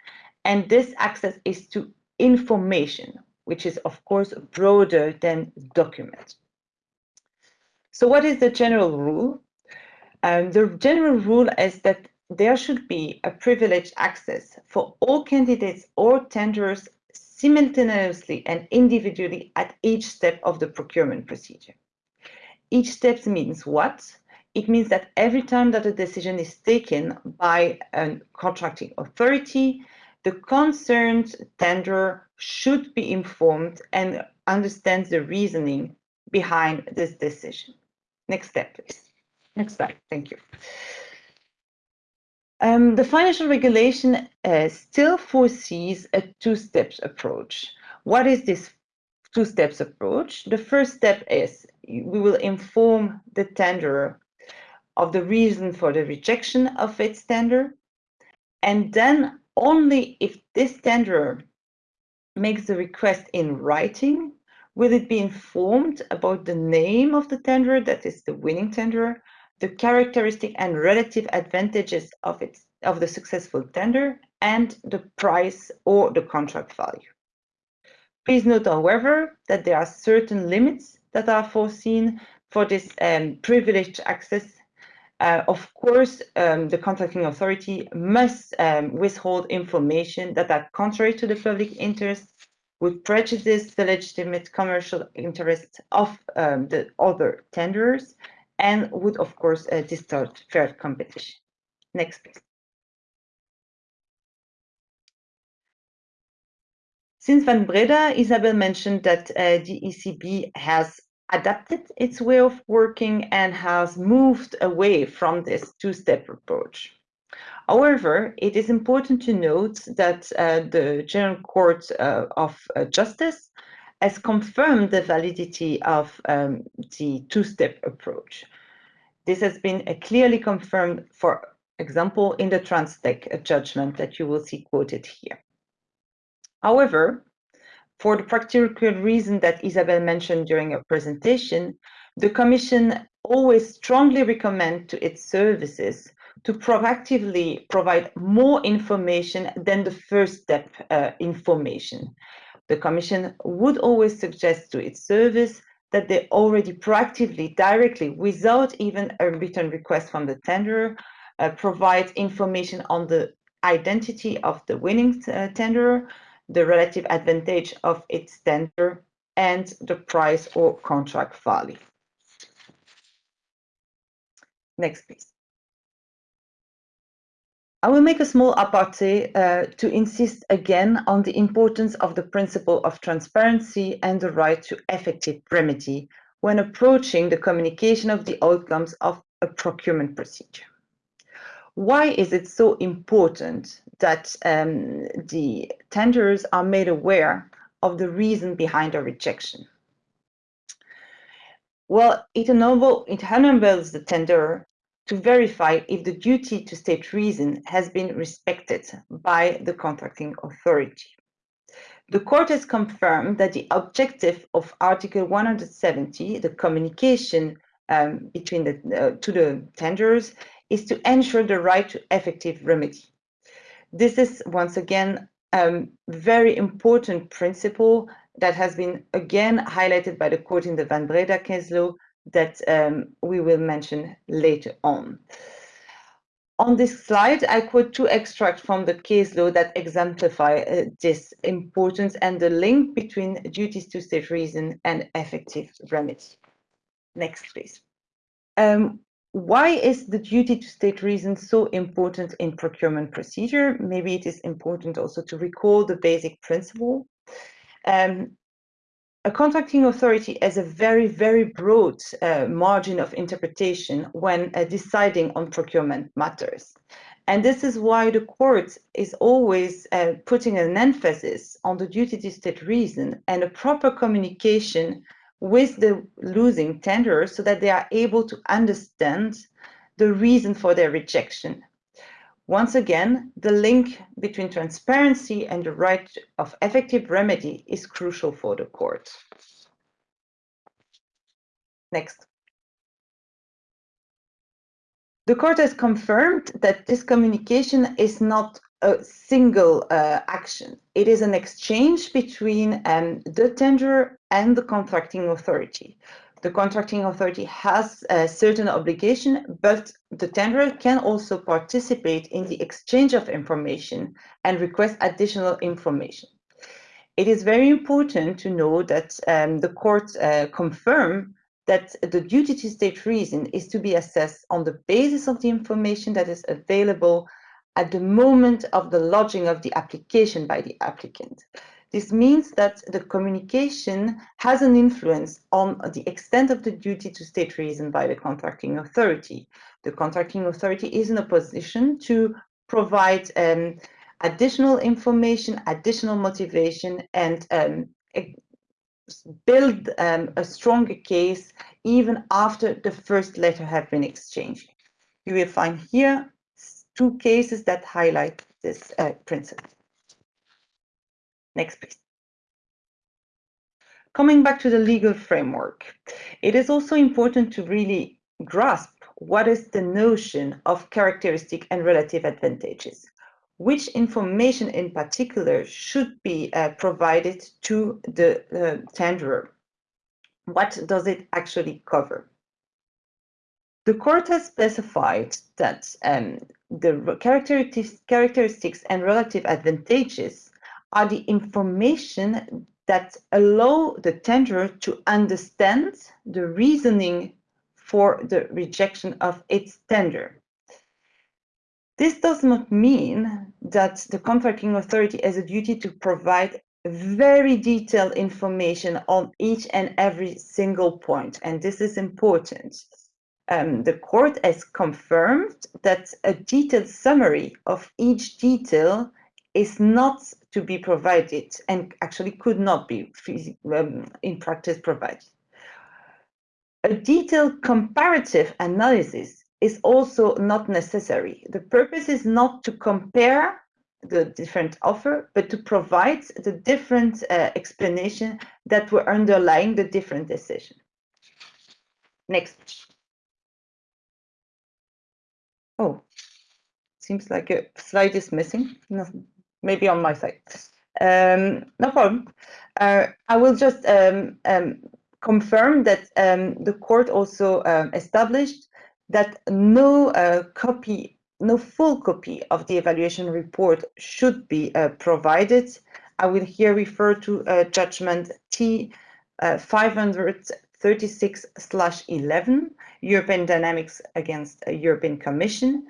and this access is to information, which is of course broader than document. So what is the general rule? Um, the general rule is that there should be a privileged access for all candidates or tenders simultaneously and individually at each step of the procurement procedure. Each step means what? It means that every time that a decision is taken by a contracting authority, the concerned tender should be informed and understands the reasoning behind this decision. Next step, please. Next slide, thank you. Um, the financial regulation uh, still foresees a two-steps approach. What is this two-steps approach? The first step is we will inform the tenderer of the reason for the rejection of its tender. And then only if this tenderer makes the request in writing, will it be informed about the name of the tenderer, that is the winning tenderer, the characteristic and relative advantages of its of the successful tender, and the price or the contract value. Please note, however, that there are certain limits that are foreseen for this um, privileged access uh, of course, um, the contracting authority must um, withhold information that are contrary to the public interest, would prejudice the legitimate commercial interest of um, the other tenderers, and would, of course, uh, distort fair competition. Next, please. Since Van Breda, Isabel mentioned that uh, the ECB has adapted its way of working and has moved away from this two-step approach. However, it is important to note that uh, the General Court uh, of uh, Justice has confirmed the validity of um, the two-step approach. This has been uh, clearly confirmed, for example, in the Transtech judgment that you will see quoted here. However, for the practical reason that Isabel mentioned during her presentation, the Commission always strongly recommend to its services to proactively provide more information than the first step uh, information. The Commission would always suggest to its service that they already proactively, directly, without even a written request from the tenderer, uh, provide information on the identity of the winning uh, tenderer, the relative advantage of its tender, and the price or contract value. Next, please. I will make a small aparté uh, to insist again on the importance of the principle of transparency and the right to effective remedy when approaching the communication of the outcomes of a procurement procedure. Why is it so important that um, the tenders are made aware of the reason behind a rejection? Well, it, enable, it enables the tender to verify if the duty to state reason has been respected by the contracting authority. The court has confirmed that the objective of Article 170, the communication um, between the uh, to the tenders, is to ensure the right to effective remedy. This is once again a um, very important principle that has been again highlighted by the court in the Van Breda case law that um, we will mention later on. On this slide, I quote two extracts from the case law that exemplify uh, this importance and the link between duties to state reason and effective remedy. Next, please. Um, why is the duty to state reason so important in procurement procedure? Maybe it is important also to recall the basic principle. Um, a contracting authority has a very, very broad uh, margin of interpretation when uh, deciding on procurement matters. And this is why the court is always uh, putting an emphasis on the duty to state reason and a proper communication with the losing tender so that they are able to understand the reason for their rejection once again, the link between transparency and the right of effective remedy is crucial for the court. Next. The court has confirmed that this communication is not a single uh, action. It is an exchange between um, the tenderer and the contracting authority the contracting authority has a certain obligation, but the tenderer can also participate in the exchange of information and request additional information. It is very important to know that um, the court uh, confirm that the duty to state reason is to be assessed on the basis of the information that is available at the moment of the lodging of the application by the applicant. This means that the communication has an influence on the extent of the duty to state reason by the contracting authority. The contracting authority is in a position to provide um, additional information, additional motivation, and um, build um, a stronger case even after the first letter have been exchanged. You will find here two cases that highlight this uh, principle. Next, please. Coming back to the legal framework, it is also important to really grasp what is the notion of characteristic and relative advantages. Which information in particular should be uh, provided to the uh, tenderer? What does it actually cover? The court has specified that um, the characteristics, characteristics and relative advantages are the information that allow the tenderer to understand the reasoning for the rejection of its tender. This does not mean that the contracting authority has a duty to provide very detailed information on each and every single point, and this is important. Um, the court has confirmed that a detailed summary of each detail is not to be provided and actually could not be um, in practice provided. A detailed comparative analysis is also not necessary. The purpose is not to compare the different offer, but to provide the different uh, explanation that were underlying the different decision. Next. Oh, seems like a slide is missing. Maybe on my side. Um, no problem. Uh, I will just um, um, confirm that um, the court also um, established that no uh, copy, no full copy of the evaluation report should be uh, provided. I will here refer to uh, judgment T. Uh, 500 36-11, European Dynamics against uh, European Commission.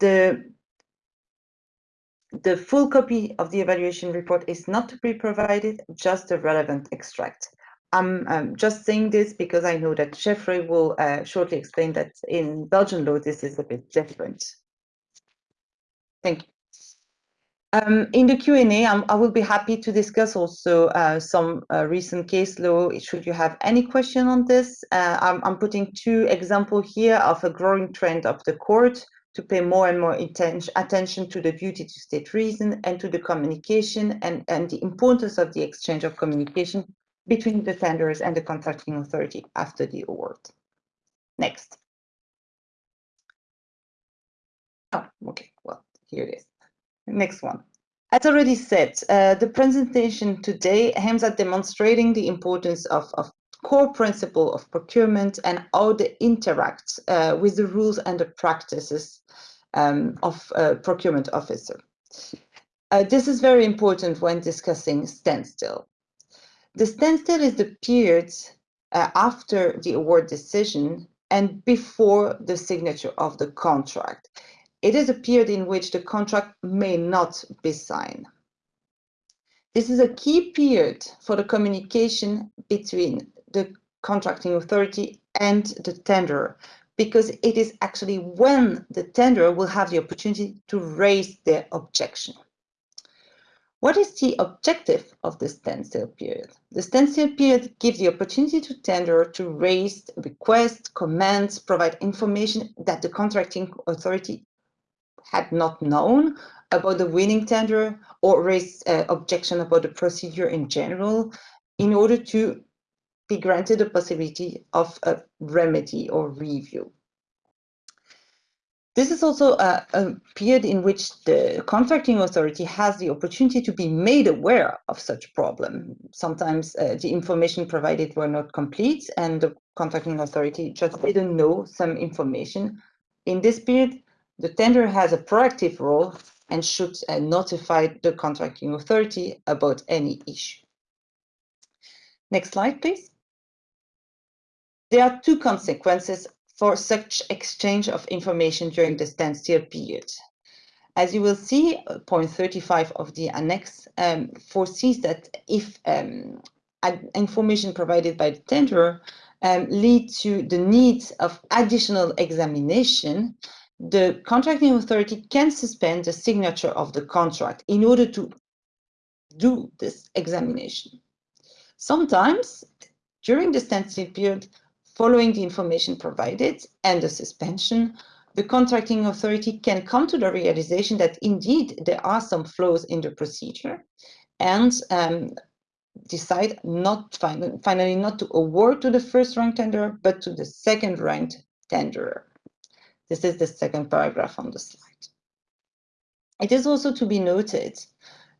The, the full copy of the evaluation report is not to be provided, just a relevant extract. I'm, I'm just saying this because I know that Jeffrey will uh, shortly explain that in Belgian law, this is a bit different. Thank you. Um, in the Q&A, I will be happy to discuss also uh, some uh, recent case law. Should you have any question on this, uh, I'm, I'm, putting two examples here of a growing trend of the court to pay more and more attention to the duty to state reason and to the communication and, and the importance of the exchange of communication between the tenders and the contracting authority after the award. Next. Oh, okay, well, here it is. Next one. As already said, uh, the presentation today aims at demonstrating the importance of, of core principle of procurement and how they interact uh, with the rules and the practices um, of a procurement officer. Uh, this is very important when discussing standstill. The standstill is the period uh, after the award decision and before the signature of the contract. It is a period in which the contract may not be signed. This is a key period for the communication between the contracting authority and the tenderer because it is actually when the tenderer will have the opportunity to raise their objection. What is the objective of the standstill period? The standstill period gives the opportunity to tenderer to raise requests, comments, provide information that the contracting authority had not known about the winning tender or raised uh, objection about the procedure in general in order to be granted the possibility of a remedy or review. This is also a, a, period in which the contracting authority has the opportunity to be made aware of such problem. Sometimes uh, the information provided were not complete and the contracting authority just didn't know some information. In this period, the tender has a proactive role and should uh, notify the contracting authority about any issue. Next slide, please. There are two consequences for such exchange of information during the standstill period. As you will see, point 35 of the annex um, foresees that if um, information provided by the tenderer um, lead to the need of additional examination, the contracting authority can suspend the signature of the contract in order to do this examination. Sometimes, during the standstill period, Following the information provided and the suspension, the contracting authority can come to the realization that indeed there are some flaws in the procedure and um, decide not finally not to award to the first ranked tenderer, but to the second ranked tenderer. This is the second paragraph on the slide. It is also to be noted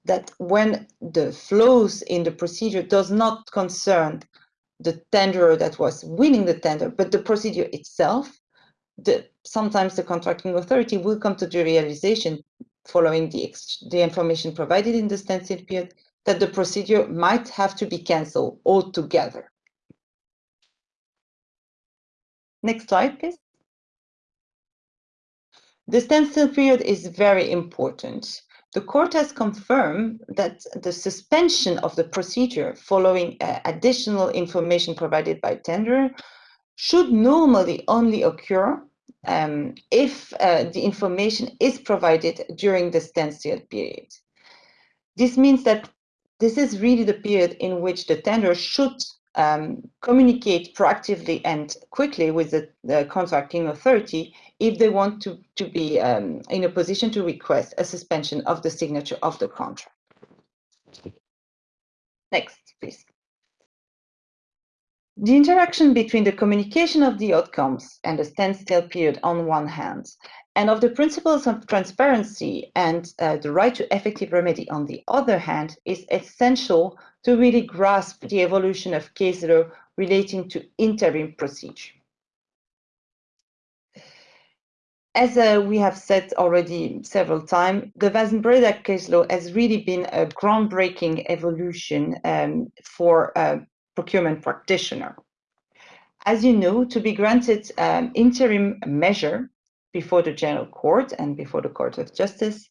that when the flows in the procedure does not concern the tenderer that was winning the tender, but the procedure itself, the, sometimes the contracting authority will come to the realization following the, the information provided in the standstill period that the procedure might have to be cancelled altogether. Next slide, please. The standstill period is very important the court has confirmed that the suspension of the procedure following uh, additional information provided by tender should normally only occur um, if uh, the information is provided during the standstill period. This means that this is really the period in which the tender should um, communicate proactively and quickly with the, the, contracting authority if they want to, to be um, in a position to request a suspension of the signature of the contract. Next, please. The interaction between the communication of the outcomes and the standstill period on one hand, and of the principles of transparency and uh, the right to effective remedy on the other hand, is essential to really grasp the evolution of case law relating to interim procedure. As uh, we have said already several times, the Van case law has really been a groundbreaking evolution um, for a procurement practitioner. As you know, to be granted um, interim measure before the General Court and before the Court of Justice,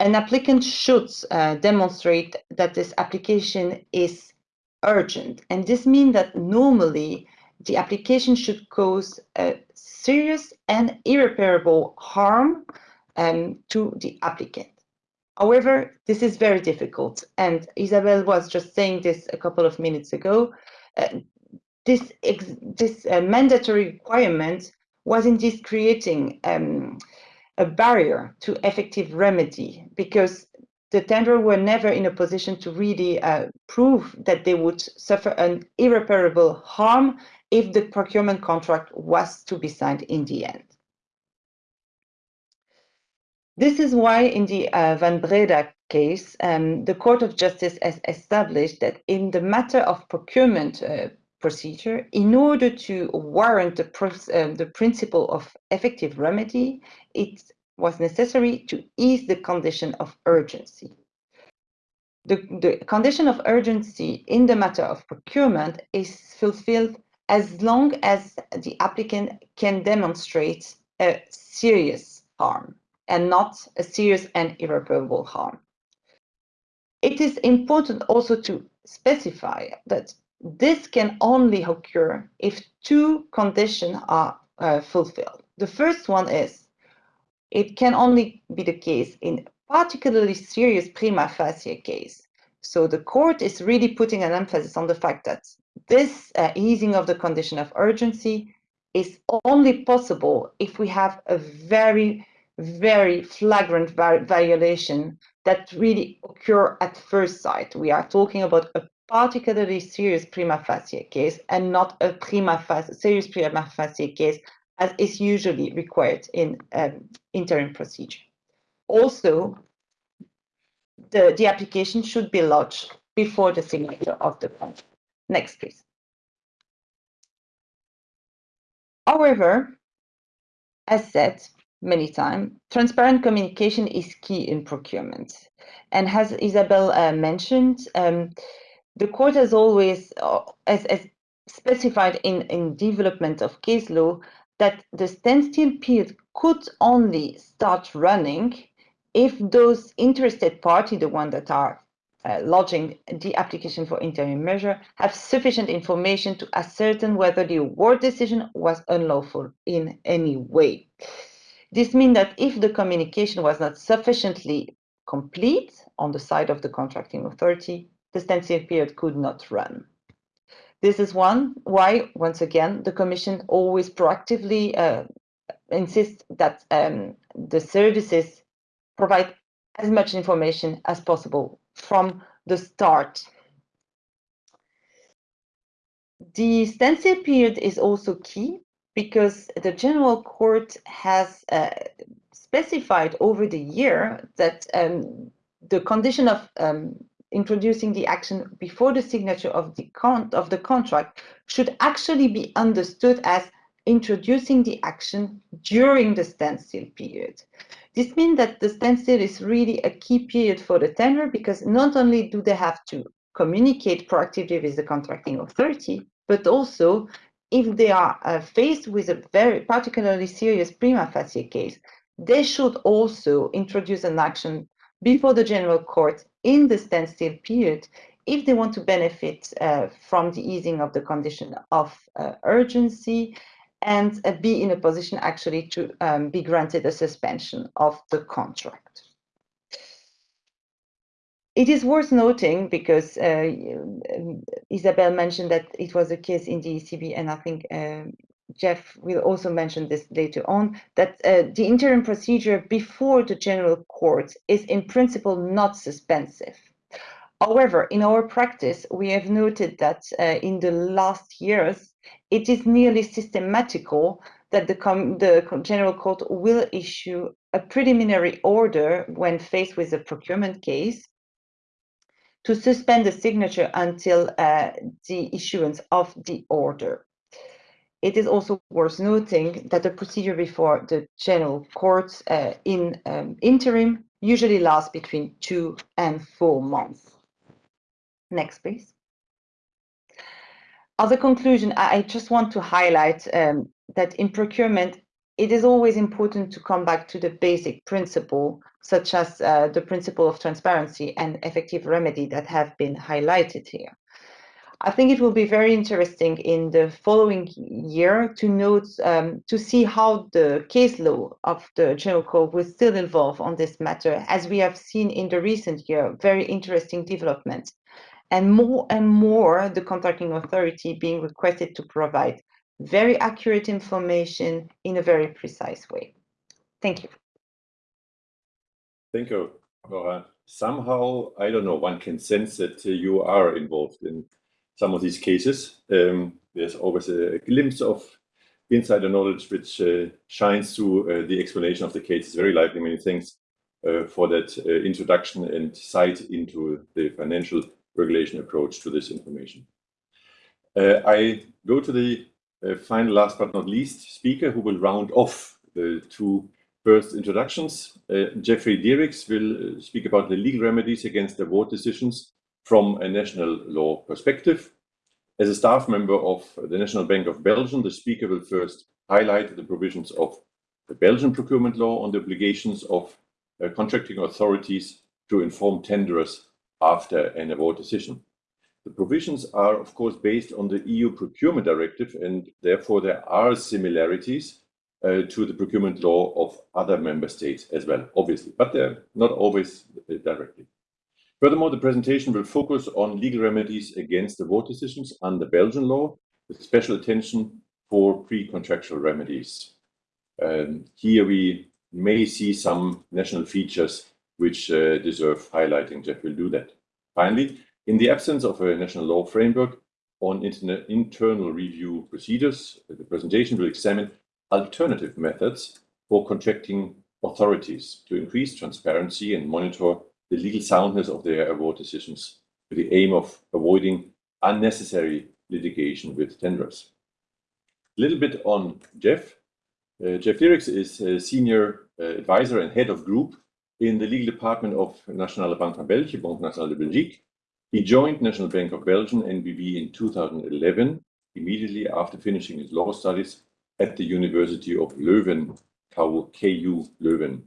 an applicant should uh, demonstrate that this application is urgent. And this means that normally the application should cause a serious and irreparable harm um, to the applicant. However, this is very difficult. And Isabel was just saying this a couple of minutes ago. Uh, this this uh, mandatory requirement was indeed creating um, a barrier to effective remedy because the tenderer were never in a position to really uh, prove that they would suffer an irreparable harm if the procurement contract was to be signed in the end. This is why in the uh, Van Breda case, um, the Court of Justice has established that in the matter of procurement uh, procedure, in order to warrant the, uh, the principle of effective remedy, it was necessary to ease the condition of urgency. The, the condition of urgency in the matter of procurement is fulfilled as long as the applicant can demonstrate a serious harm and not a serious and irreparable harm. It is important also to specify that this can only occur if two conditions are uh, fulfilled. The first one is it can only be the case in particularly serious prima facie case. So the court is really putting an emphasis on the fact that this uh, easing of the condition of urgency is only possible if we have a very, very flagrant violation that really occur at first sight. We are talking about a particularly serious prima facie case and not a prima facie, serious prima facie case as is usually required in um, interim procedure. Also, the, the application should be lodged before the signature of the contract. Next, please. However, as said many times, transparent communication is key in procurement. And as Isabel uh, mentioned, um, the court has always, uh, as, as specified in, in development of case law, that the standstill period could only start running if those interested party, the one that are uh, lodging the application for interim measure have sufficient information to ascertain whether the award decision was unlawful in any way. This means that if the communication was not sufficiently complete on the side of the contracting authority, the standstill period could not run. This is one why, once again, the Commission always proactively uh, insists that um, the services provide as much information as possible from the start. The standstill period is also key because the General Court has uh, specified over the year that um, the condition of um, introducing the action before the signature of the, of the contract should actually be understood as introducing the action during the standstill period. This means that the standstill is really a key period for the tenderer because not only do they have to communicate proactively with the contracting authority, but also if they are uh, faced with a very particularly serious prima facie case, they should also introduce an action before the general court in the standstill period if they want to benefit uh, from the easing of the condition of uh, urgency and uh, be in a position actually to um, be granted a suspension of the contract. It is worth noting because uh, Isabel mentioned that it was a case in the ECB, and I think uh, Jeff will also mention this later on, that uh, the interim procedure before the general court is in principle not suspensive. However, in our practice, we have noted that uh, in the last years, it is nearly systematical that the, the General Court will issue a preliminary order when faced with a procurement case to suspend the signature until uh, the issuance of the order. It is also worth noting that the procedure before the general courts uh, in um, interim usually lasts between two and four months. Next, please. As a conclusion, I just want to highlight um, that in procurement, it is always important to come back to the basic principle, such as uh, the principle of transparency and effective remedy that have been highlighted here. I think it will be very interesting in the following year to note, um, to see how the case law of the General Court will still evolve on this matter, as we have seen in the recent year, very interesting developments. And more and more, the contracting authority being requested to provide very accurate information in a very precise way. Thank you. Thank you, Laura. Somehow, I don't know, one can sense that you are involved in some of these cases. Um, there's always a, glimpse of insider knowledge which uh, shines through uh, the explanation of the case. It's Very lively, many thanks uh, for that uh, introduction and sight into the financial regulation approach to this information. Uh, I go to the uh, final, last but not least, speaker who will round off the two first introductions. Jeffrey Diericks will speak about the legal remedies against award decisions from a national law perspective. As a staff member of the National Bank of Belgium, the speaker will first highlight the provisions of the Belgian procurement law on the obligations of uh, contracting authorities to inform tenderers after an award decision. The provisions are, of course, based on the EU procurement directive, and therefore there are similarities uh, to the procurement law of other member states as well, obviously, but they're not always uh, directly. Furthermore, the presentation will focus on legal remedies against the award decisions under Belgian law, with special attention for pre-contractual remedies. Um, here we may see some national features which uh, deserve highlighting. Jeff will do that. Finally, in the absence of a national law framework on internal review procedures, the presentation will examine alternative methods for contracting authorities to increase transparency and monitor the legal soundness of their award decisions with the aim of avoiding unnecessary litigation with tenderers. A little bit on Jeff. Uh, Jeff Diericks is a senior uh, advisor and head of group in the legal department of Nationale Bank van België, Banque Nationale de Belgique. He joined National Bank of Belgium, NBB, in 2011, immediately after finishing his law studies at the University of Leuven, KU Leuven.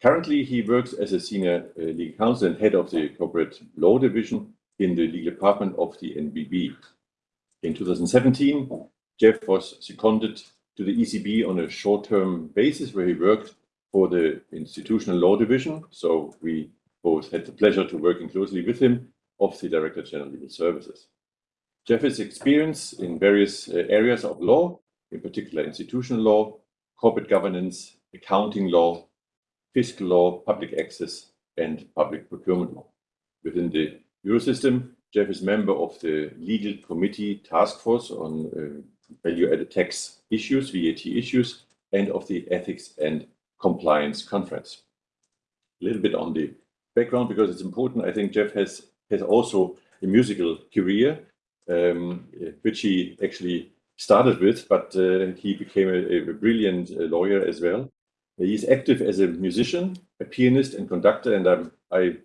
Currently, he works as a senior uh, legal counsel and head of the corporate law division in the legal department of the NBB. In 2017, Jeff was seconded to the ECB on a short-term basis where he worked for the institutional law division. So we both had the pleasure to working closely with him of the Director General Legal Services. Jeff experience in various uh, areas of law, in particular institutional law, corporate governance, accounting law, fiscal law, public access, and public procurement law. Within the Eurosystem, Jeff is member of the Legal Committee Task Force on uh, Value-Added Tax Issues, VAT issues, and of the Ethics and Compliance Conference. A little bit on the background, because it's important, I think Jeff has, has also a musical career, um, which he actually started with, but uh, he became a, a brilliant uh, lawyer as well. He's active as a musician, a pianist and conductor, and um, I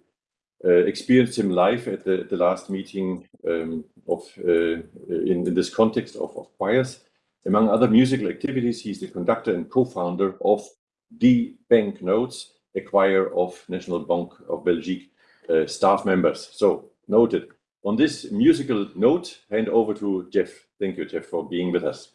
uh, experienced him live at the, the last meeting um, of uh, in, in, this context of, of choirs. Among other musical activities, he's the conductor and co-founder of the Bank Notes, a choir of National Bank of Belgique uh, staff members. So noted. On this musical note, hand over to Jeff. Thank you, Jeff, for being with us.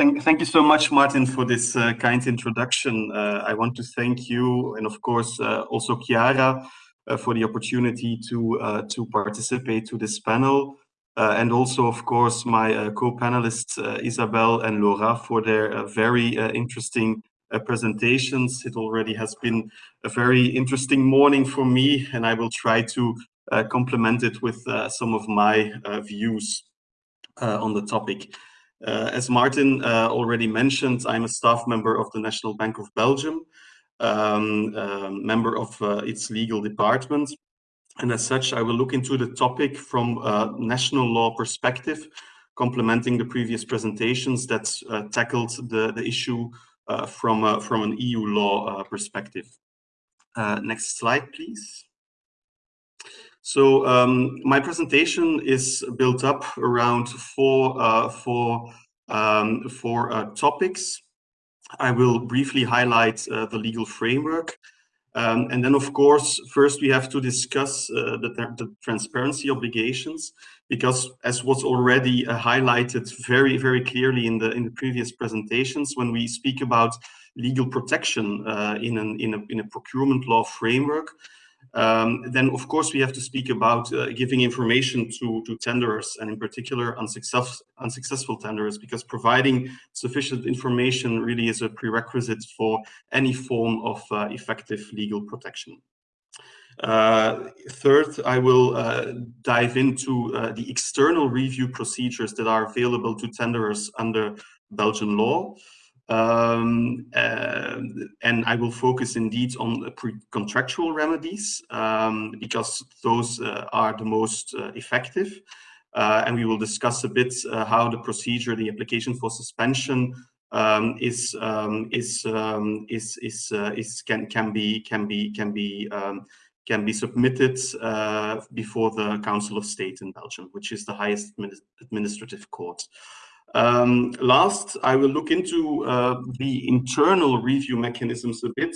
Thank, thank you so much, Martin, for this uh, kind introduction. Uh, I want to thank you and, of course, uh, also Chiara uh, for the opportunity to uh, to participate to this panel. Uh, and also, of course, my co-panelists, Isabel and Laura, for their very interesting presentations. It already has been a very interesting morning for me, and I will try to complement it with some of my views on the topic. Uh, as Martin uh, already mentioned, I'm a staff member of the National Bank of Belgium. um, um, member of uh, its legal department. And as such, I will look into the topic from a national law perspective, complementing the previous presentations that uh, tackled the, the issue uh, from, uh, from an EU law uh, perspective. Uh, next slide, please. So um, my presentation is built up around four, uh, four, um, four uh, topics. I will briefly highlight uh, the legal framework. Um, and then, of course, first we have to discuss uh, the, the, transparency obligations, because as was already uh, highlighted very, very clearly in the in the previous presentations, when we speak about legal protection uh, in, an, in, a, in a procurement law framework, um, then, of course, we have to speak about uh, giving information to, to tenderers and in particular unsuccess, unsuccessful tenderers because providing sufficient information really is a prerequisite for any form of uh, effective legal protection. Uh, third, I will uh, dive into uh, the external review procedures that are available to tenderers under Belgian law. Um, uh, and I will focus indeed on pre-contractual remedies um, because those uh, are the most uh, effective. Uh, and we will discuss a bit uh, how the procedure, the application for suspension, um, is um, is um, is is uh, is can can be can be can be um, can be submitted before the Council of State in Belgium, which is the highest administrative court. Um, last, I will look into uh, the internal review mechanisms a bit.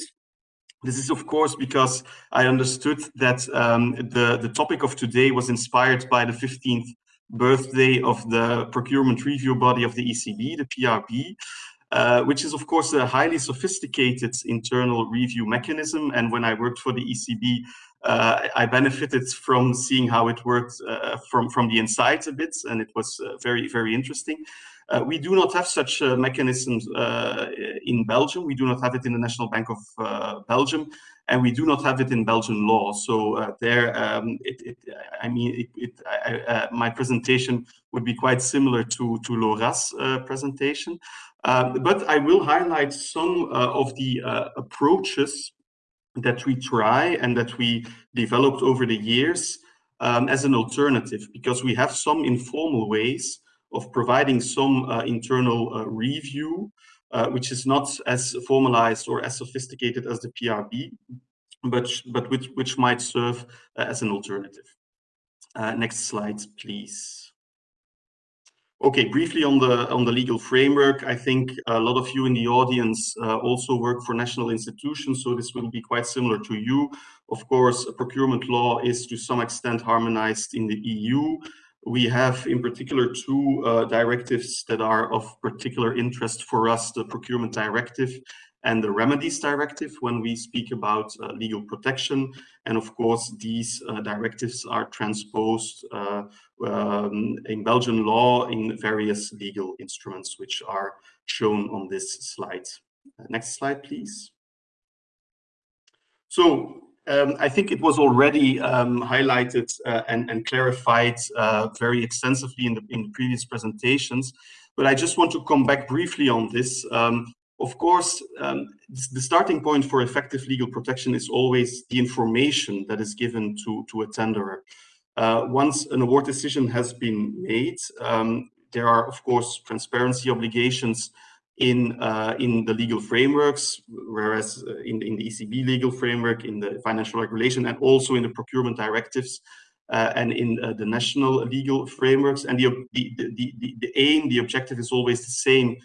This is, of course, because I understood that um, the, the topic of today was inspired by the 15th birthday of the procurement review body of the ECB, the PRB, uh, which is, of course, a highly sophisticated internal review mechanism. And when I worked for the ECB, uh, I benefited from seeing how it worked uh, from, from the inside a bit, and it was uh, very, very interesting. Uh, we do not have such mechanisms uh, in Belgium. We do not have it in the National Bank of uh, Belgium, and we do not have it in Belgian law. So there, um, it, it, I mean, it, it I, my presentation would be quite similar to, to Laura's presentation. Um, but I will highlight some of the approaches that we try and that we developed over the years um, as an alternative because we have some informal ways of providing some uh, internal uh, review, uh, which is not as formalized or as sophisticated as the PRB, but, but which, which might serve as an alternative. next slide, please. Okay, briefly on the on the legal framework, I think a lot of you in the audience uh, also work for national institutions, so this will be quite similar to you. Of course, procurement law is to some extent harmonized in the EU. We have in particular two uh, directives that are of particular interest for us, the procurement directive and the remedies directive when we speak about uh, legal protection. And of course, these uh, directives are transposed uh, um, in Belgian law in various legal instruments, which are shown on this slide. Uh, next slide, please. So um, I think it was already um, highlighted uh, and, and, clarified uh, very extensively in the, in the previous presentations, but I just want to come back briefly on this. Um, of course, um, the starting point for effective legal protection is always the information that is given to, to a tenderer. Uh, once an award decision has been made, um, there are, of course, transparency obligations in uh, in the legal frameworks, whereas uh, in, in the ECB legal framework, in the financial regulation, and also in the procurement directives, uh, and in uh, the national legal frameworks. And the, the, the, the, the aim, the objective is always the same,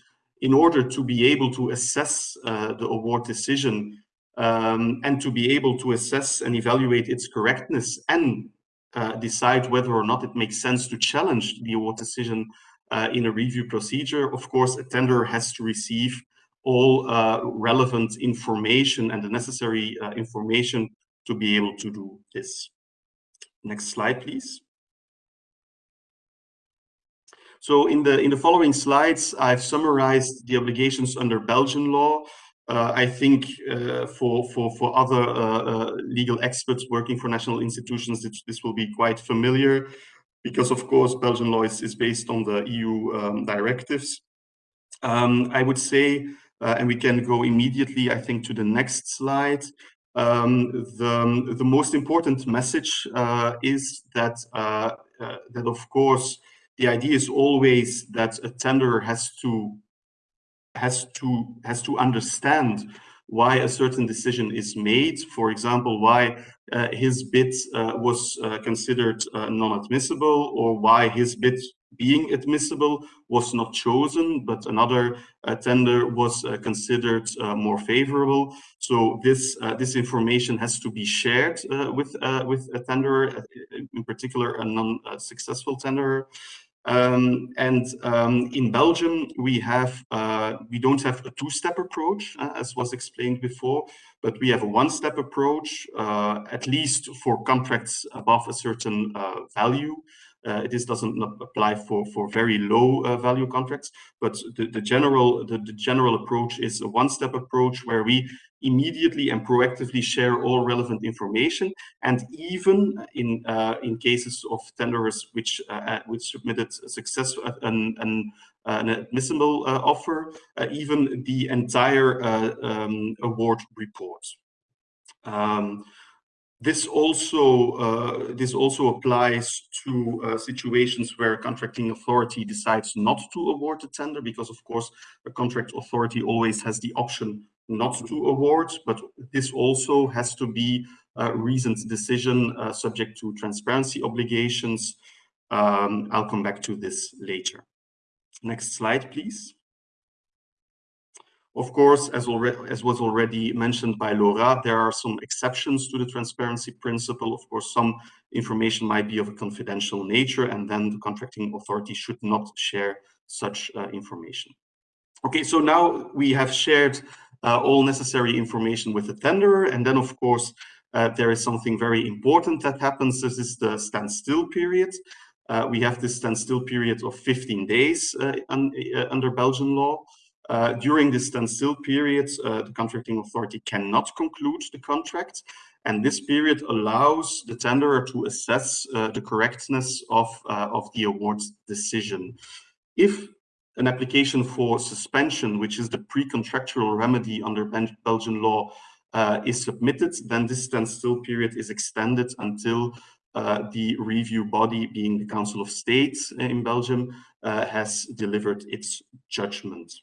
in order to be able to assess uh, the award decision um, and to be able to assess and evaluate its correctness and uh, decide whether or not it makes sense to challenge the award decision uh, in a review procedure. Of course, a tender has to receive all uh, relevant information and the necessary uh, information to be able to do this. Next slide, please. So in the in the following slides, I've summarized the obligations under Belgian law. Uh, I think uh, for for for other uh, uh legal experts working for national institutions, this, this, will be quite familiar, because of course Belgian law is, is based on the EU um, directives. Um, I would say Uh, and we can go immediately, I think, to the next slide. Um, the, the most important message uh, is that, that, of course, the idea is always that a tenderer has to has to has to understand why a certain decision is made. For example, why uh, his bid uh, was uh, considered non-admissible, or why his bid being admissible was not chosen, but another uh, tender was uh, considered uh, more favorable. So this this information has to be shared with with a tenderer, in particular a non-successful tenderer. Um, and um, in Belgium, we have uh, we don't have a two-step approach, uh, as was explained before, but we have a one-step approach, uh, at least for contracts above a certain value. Uh, this doesn't apply for for very low uh, value contracts, but the, the general the, the general approach is a one-step approach where we immediately and proactively share all relevant information, and even in uh, in cases of tenderers which uh, uh, which submitted successful an, an, an admissible uh, offer, even the entire um, award report. Um, this also uh, this also applies to uh, situations where a contracting authority decides not to award a tender, because of course a contract authority always has the option not to award, but this also has to be a reasoned decision uh, subject to transparency obligations. Um, I'll come back to this later. Next slide, please. Of course, as, as was already mentioned by Laura, there are some exceptions to the transparency principle. Of course, some information might be of a confidential nature, and then the contracting authority should not share such uh, information. Okay, so now we have shared uh, all necessary information with the tenderer, and then, of course, uh, there is something very important that happens. This is the standstill period. Uh, we have this standstill period of 15 days uh, un uh, under Belgian law. Uh, during this standstill period, uh, the contracting authority cannot conclude the contract, and this period allows the tenderer to assess uh, the correctness of, uh, of the award decision. If an application for suspension, which is the pre-contractual remedy under Belgian law, uh, is submitted, then this standstill period is extended until the review body, being the Council of State in Belgium, has delivered its judgment.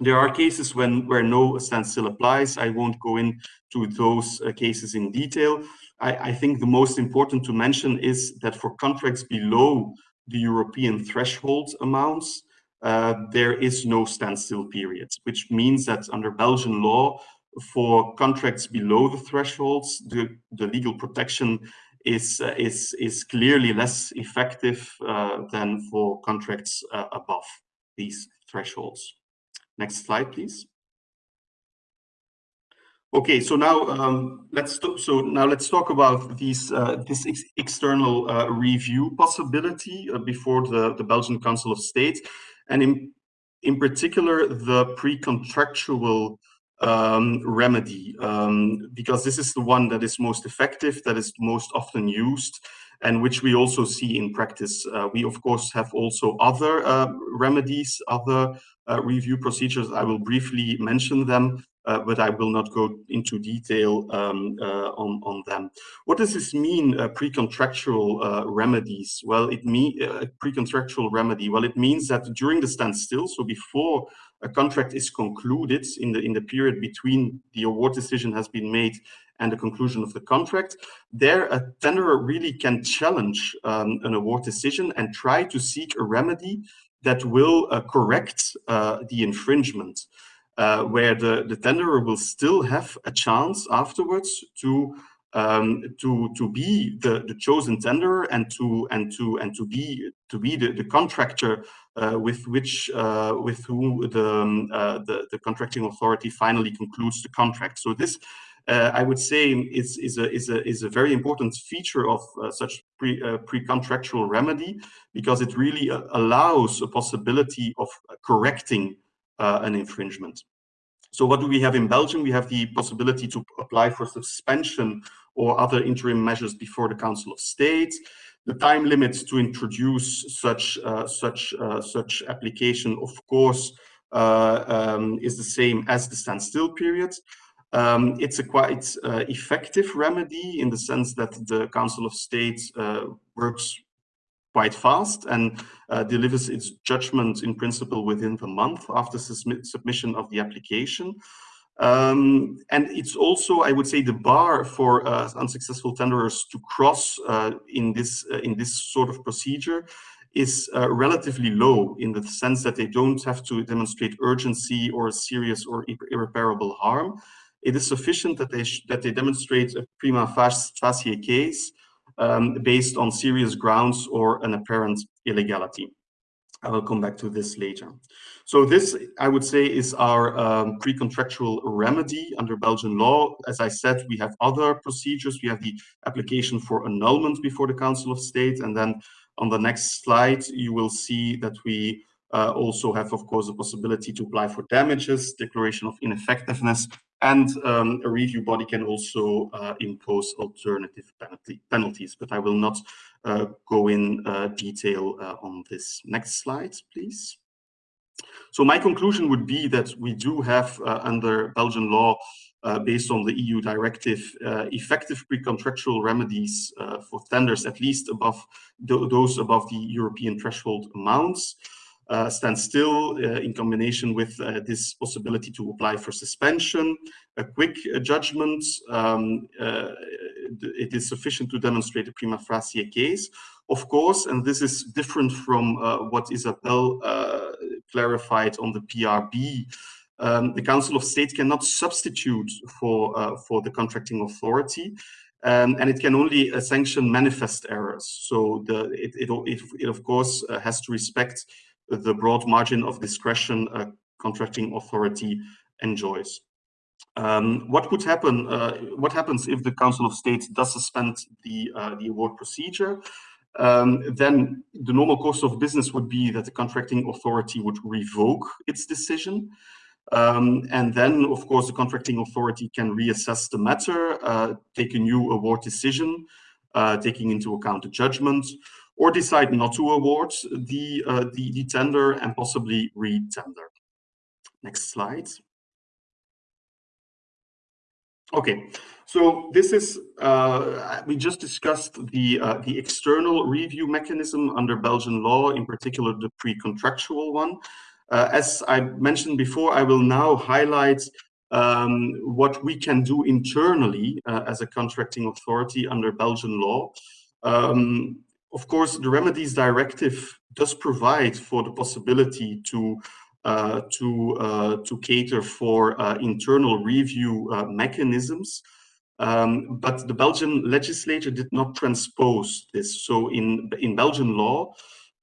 There are cases when where no standstill applies. I won't go into those uh, cases in detail. I, I, think the most important to mention is that for contracts below the European threshold amounts, uh, there is no standstill period, which means that under Belgian law, for contracts below the thresholds, the, the legal protection is, uh, is, is clearly less effective uh, than for contracts uh, above these thresholds. Next slide, please. Okay, so now um, let's so now let's talk about these uh, this ex external uh, review possibility uh, before the the Belgian Council of State, and in in particular the pre-contractual um, remedy, um, because this is the one that is most effective, that is most often used, and which we also see in practice. Uh, we, of course, have also other uh, remedies, other uh, review procedures. I will briefly mention them, uh, but I will not go into detail um, uh, on, on them. What does this mean, uh, pre-contractual remedies? Well, it means pre-contractual remedy. Well, it means that during the standstill, so before a contract is concluded in the in the period between the award decision has been made and the conclusion of the contract, there a tenderer really can challenge um, an award decision and try to seek a remedy that will uh, correct uh, the infringement, uh, where the, the tenderer will still have a chance afterwards to um, to to be the, the chosen tenderer and to and to and to be to be the, the contractor uh, with which uh, with whom the, um, uh, the the contracting authority finally concludes the contract. So this uh, I would say is, is, a, is, a, is a very important feature of uh, such pre, uh, pre-contractual remedy because it really uh, allows a possibility of correcting uh, an infringement. So what do we have in Belgium? We have the possibility to apply for suspension or other interim measures before the Council of State. The time limits to introduce such uh, such such application, of course, uh, um, is the same as the standstill period. Um, it's a quite uh, effective remedy in the sense that the Council of State uh, works quite fast and uh, delivers its judgment in principle within the month after submission of the application. Um, and it's also, I would say, the bar for uh, unsuccessful tenderers to cross uh, in this uh, in this sort of procedure is uh, relatively low in the sense that they don't have to demonstrate urgency or serious or irreparable harm. It is sufficient that they that they demonstrate a prima facie case um, based on serious grounds or an apparent illegality. I will come back to this later. So this, I would say, is our um, pre-contractual remedy under Belgian law. As I said, we have other procedures. We have the application for annulment before the Council of State. And then on the next slide, you will see that we uh, also have, of course, the possibility to apply for damages, declaration of ineffectiveness, and um, a review body can also uh, impose alternative penalty, penalties, but I will not uh, go in uh, detail uh, on this. Next slide, please. So my conclusion would be that we do have uh, under Belgian law, uh, based on the EU directive, effective pre-contractual remedies for tenders, at least above th those above the European threshold amounts uh, stand still uh, in combination with uh, this possibility to apply for suspension, a quick uh, judgment. Um, uh, it is sufficient to demonstrate a prima facie case. Of course, and this is different from uh, what Isabel clarified on the PRB, um, the Council of State cannot substitute for, for the contracting authority. Um, and it can only sanction manifest errors. So the, it, it, it, it of course has to respect the broad margin of discretion a contracting authority enjoys. Um, what would happen? Uh, what happens if the Council of State does suspend the uh, the award procedure? Um, then the normal course of business would be that the contracting authority would revoke its decision. Um, and then, of course, the contracting authority can reassess the matter, uh, take a new award decision, uh, taking into account the judgment, or decide not to award the, uh, the, the tender and possibly re-tender. Next slide. Okay, so this is, uh, we just discussed the, uh, the external review mechanism under Belgian law, in particular the pre-contractual one. Uh, as I mentioned before, I will now highlight um, what we can do internally uh, as a contracting authority under Belgian law. Um, of course, the remedies directive does provide for the possibility to uh, to uh, to cater for uh, internal review uh, mechanisms, um, but the Belgian legislature did not transpose this. So in in Belgian law,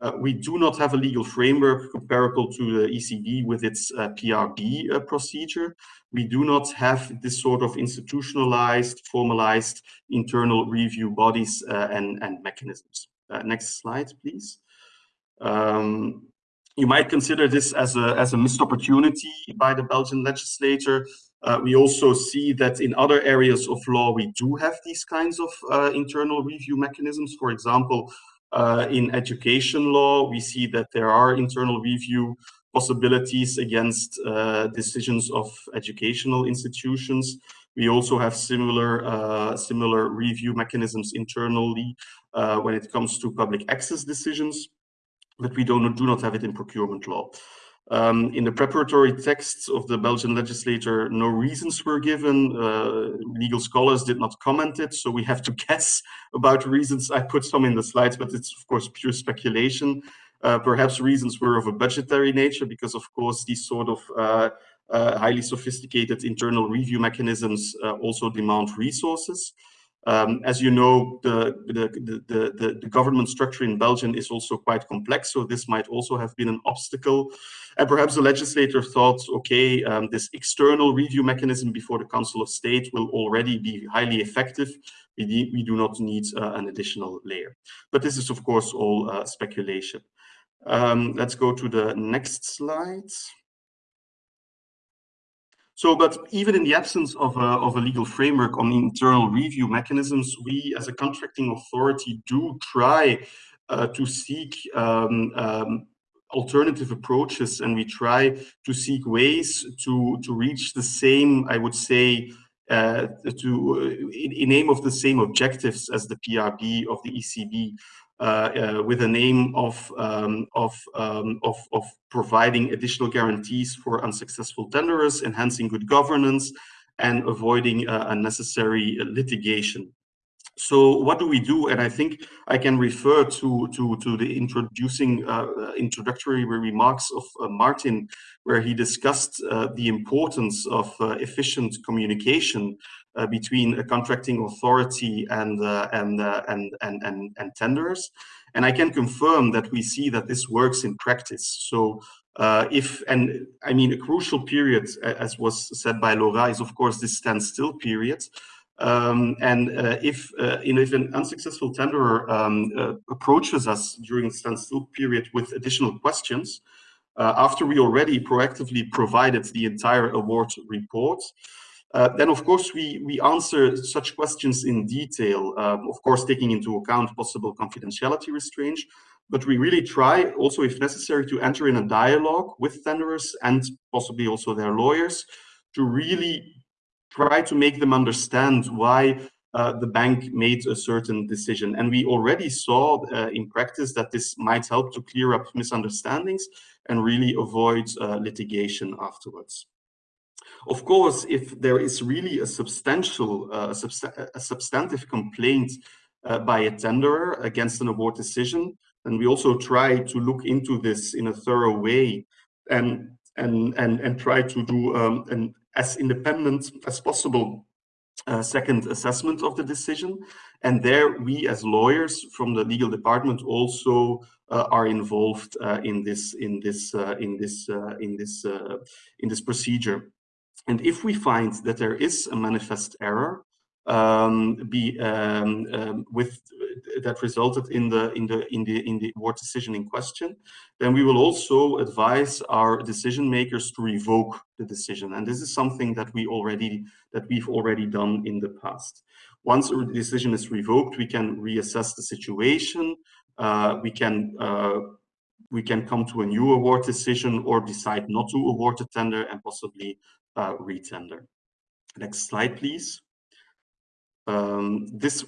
uh, we do not have a legal framework comparable to the ECB with its uh, PRB procedure. We do not have this sort of institutionalized, formalized internal review bodies and, and mechanisms. Uh, next slide, please. Um, you might consider this as a, as a missed opportunity by the Belgian legislature. Uh, we also see that in other areas of law, we do have these kinds of uh, internal review mechanisms. For example, uh, in education law, we see that there are internal review possibilities against uh, decisions of educational institutions. We also have similar uh, similar review mechanisms internally uh, when it comes to public access decisions, but we don't, do not have it in procurement law. Um, in the preparatory texts of the Belgian legislature, no reasons were given. Uh, legal scholars did not comment it, so we have to guess about reasons. I put some in the slides, but it's of course pure speculation. Uh, perhaps reasons were of a budgetary nature, because of course these sort of uh highly sophisticated internal review mechanisms uh, also demand resources. Um, as you know, the, the, the, the, government structure in Belgium is also quite complex, so this might also have been an obstacle. And perhaps the legislator thought, okay, um, this external review mechanism before the Council of State will already be highly effective. We, we do not need uh, an additional layer. But this is, of course, all uh, speculation. Um, let's go to the next slide. So, but even in the absence of a, of a legal framework on internal review mechanisms, we as a contracting authority do try uh, to seek um, um, alternative approaches and we try to seek ways to, to reach the same, I would say, uh, to in, in aim of the same objectives as the PRB of the ECB. Uh, uh, with a name of um, of, um, of, of providing additional guarantees for unsuccessful tenderers, enhancing good governance, and avoiding uh, unnecessary litigation. So what do we do? And I think I can refer to to to the introducing uh, introductory remarks of uh, Martin, where he discussed uh, the importance of efficient communication uh, between a contracting authority and, uh, and, uh, and, and, and, and tenders. And I can confirm that we see that this works in practice. So uh, if, and I mean, a crucial period, as was said by Laura, is of course this standstill period. Um, and uh, if, uh, you know, if an unsuccessful tenderer um, approaches us during the standstill period with additional questions, after we already proactively provided the entire award report, uh, then, of course, we, we answer such questions in detail, um, of course, taking into account possible confidentiality restraints, but we really try also, if necessary, to enter in a dialogue with tenderers and possibly also their lawyers to really try to make them understand why uh, the bank made a certain decision. And we already saw uh, in practice that this might help to clear up misunderstandings and really avoid uh, litigation afterwards. Of course, if there is really a substantial, uh, a substantive complaint uh, by a tenderer against an award decision, then we also try to look into this in a thorough way and and and and try to do um, an as independent as possible uh, second assessment of the decision. And there we as lawyers from the legal department also uh, are involved uh, in this in this uh, in this uh, in this uh, in this procedure. And if we find that there is a manifest error um, be um, um, with that resulted in the in the in the in the award decision in question, then we will also advise our decision makers to revoke the decision. And this is something that we already that we've already done in the past. Once a decision is revoked, we can reassess the situation. Uh, we can uh, we can come to a new award decision or decide not to award the tender and possibly uh, retender. Next slide, please. Um, this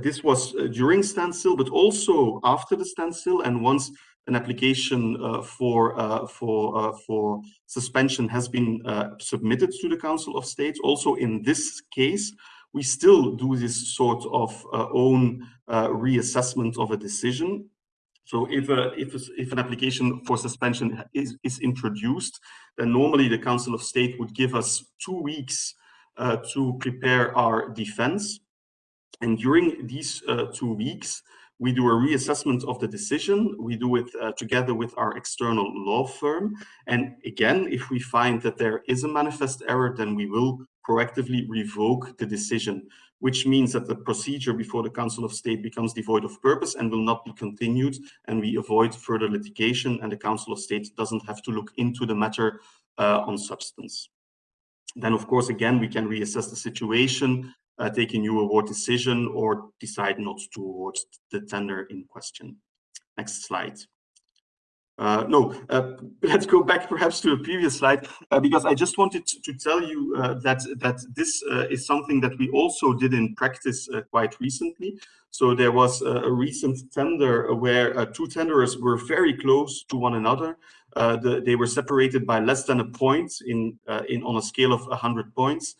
this was uh, during standstill, but also after the standstill, and once an application uh, for uh, for uh, for suspension has been uh, submitted to the Council of State. Also, in this case, we still do this sort of uh, own reassessment of a decision so if, a, if, a, if an application for suspension is, is introduced, then normally the Council of State would give us two weeks uh, to prepare our defense. And during these uh, two weeks, we do a reassessment of the decision. We do it uh, together with our external law firm. And again, if we find that there is a manifest error, then we will proactively revoke the decision which means that the procedure before the Council of State becomes devoid of purpose and will not be continued, and we avoid further litigation, and the Council of State doesn't have to look into the matter uh, on substance. Then, of course, again, we can reassess the situation, uh, take a new award decision, or decide not to award the tender in question. Next slide. Uh, no, uh, let's go back perhaps to a previous slide, uh, because I just wanted to, tell you uh, that, that this uh, is something that we also did in practice quite recently. So there was a, a recent tender where two tenderers were very close to one another. The, they were separated by less than a point in, in on a scale of 100 points.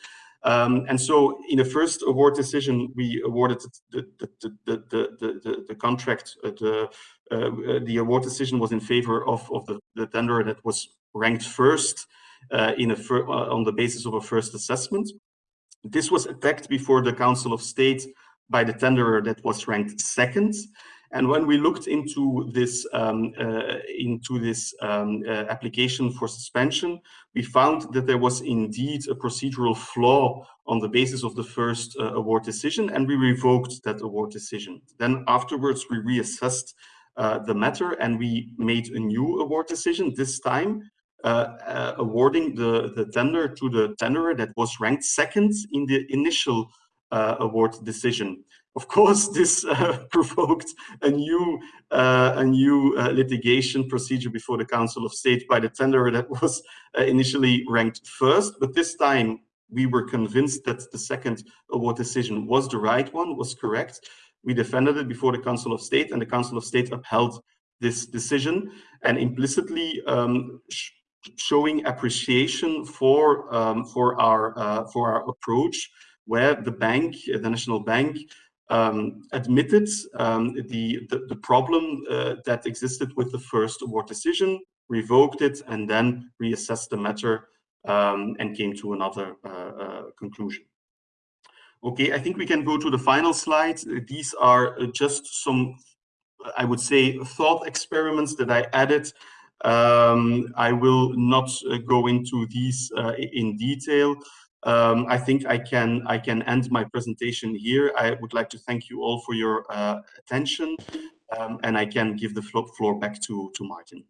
Um, and so in the first award decision, we awarded the, the, the, the, the, contract, uh, the, uh, the award decision was in favor of, of the, the tender that was ranked first uh, in a fir uh, on the basis of a first assessment. This was attacked before the Council of State by the tenderer that was ranked second. And when we looked into this um, uh, into this um, uh, application for suspension, we found that there was indeed a procedural flaw on the basis of the first uh, award decision, and we revoked that award decision. Then afterwards, we reassessed uh, the matter and we made a new award decision, this time uh, uh, awarding the, the tender to the tenderer that was ranked second in the initial award decision. Of course, this uh, provoked a new, uh, a new uh, litigation procedure before the Council of State by the tenderer that was uh, initially ranked first. But this time, we were convinced that the second award decision was the right one, was correct. We defended it before the Council of State, and the Council of State upheld this decision and implicitly um, sh showing appreciation for um, for our uh, for our approach, where the bank, the national bank, um, admitted um, the, the, the problem uh, that existed with the first award decision, revoked it, and then reassessed the matter um, and came to another uh, uh, conclusion. Okay, I think we can go to the final slide. These are just some, I would say, thought experiments that I added. Um, I will not uh, go into these uh, in detail. Um, I think I can I can end my presentation here. I would like to thank you all for your uh, attention, um, and I can give the floor back to to Martin.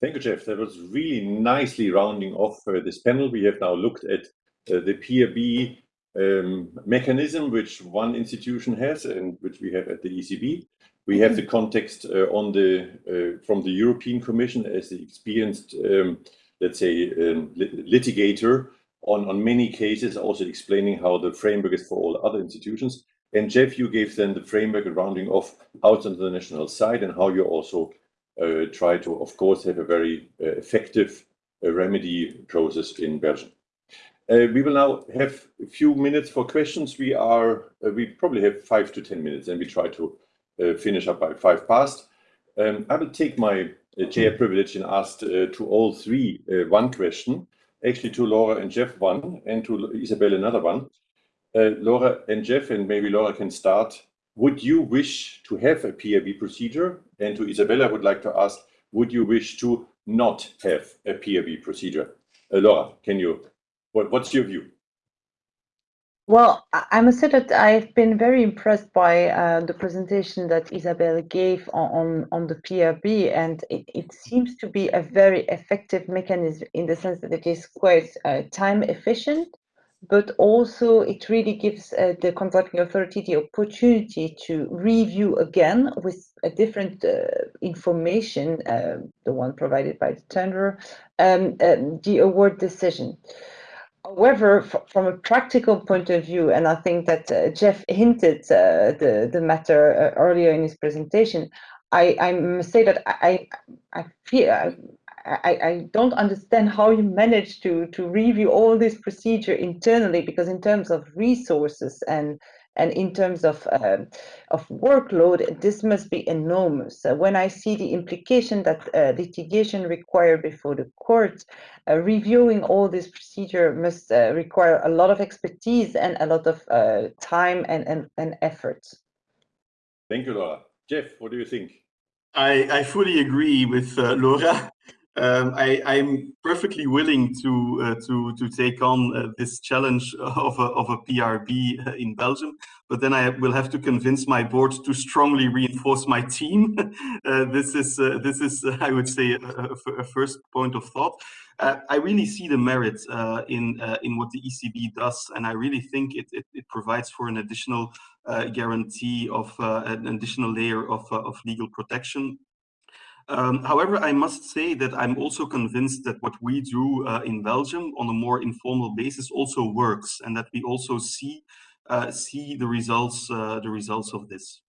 Thank you, Jeff. That was really nicely rounding off uh, this panel. We have now looked at uh, the PRB um, mechanism which one institution has and which we have at the ECB. We have the context uh, on the uh, from the European Commission as the experienced, um, let's say, um, litigator on, on many cases, also explaining how the framework is for all other institutions. And Jeff, you gave then the framework rounding off out on the national side and how you also uh, try to, of course, have a very uh, effective uh, remedy process in Belgium. Uh, we will now have a few minutes for questions. We are, uh, we probably have five to 10 minutes and we try to uh, finish up by five past. Um, I will take my chair privilege and ask to all three one question actually to Laura and Jeff one, and to Isabel another one. Uh, Laura and Jeff, and maybe Laura can start. Would you wish to have a PRB procedure? And to Isabella, I would like to ask, would you wish to not have a PRB procedure? Uh, Laura, can you, what, what's your view? Well, I must say that I've been very impressed by uh, the presentation that Isabel gave on, on, the PRB, and it, it, seems to be a very effective mechanism in the sense that it is quite uh, time efficient, but also it really gives uh, the contracting authority the opportunity to review again with a different uh, information, uh, the one provided by the tenderer, um, um, the award decision. However, from a practical point of view, and I think that uh, Jeff hinted uh, the the matter uh, earlier in his presentation, I, I must say that I I feel I, I, don't understand how you manage to to review all this procedure internally because in terms of resources and and in terms of uh, of workload, this must be enormous. Uh, when I see the implication that uh, litigation required before the court, uh, reviewing all this procedure must uh, require a lot of expertise and a lot of uh, time and, and, and effort. Thank you, Laura. Jeff, what do you think? I, I fully agree with Laura. Um, I, am perfectly willing to uh, to to take on uh, this challenge of a of a PRB uh, in Belgium, but then I will have to convince my board to strongly reinforce my team. Uh, this is uh, this is I would say a, a, first point of thought. Uh, I really see the merit in in what the ECB does, and I really think it it, it provides for an additional guarantee of an additional layer of of legal protection um, however, I must say that I'm also convinced that what we do uh, in Belgium on a more informal basis also works, and that we also see uh, see the results uh, the results of this.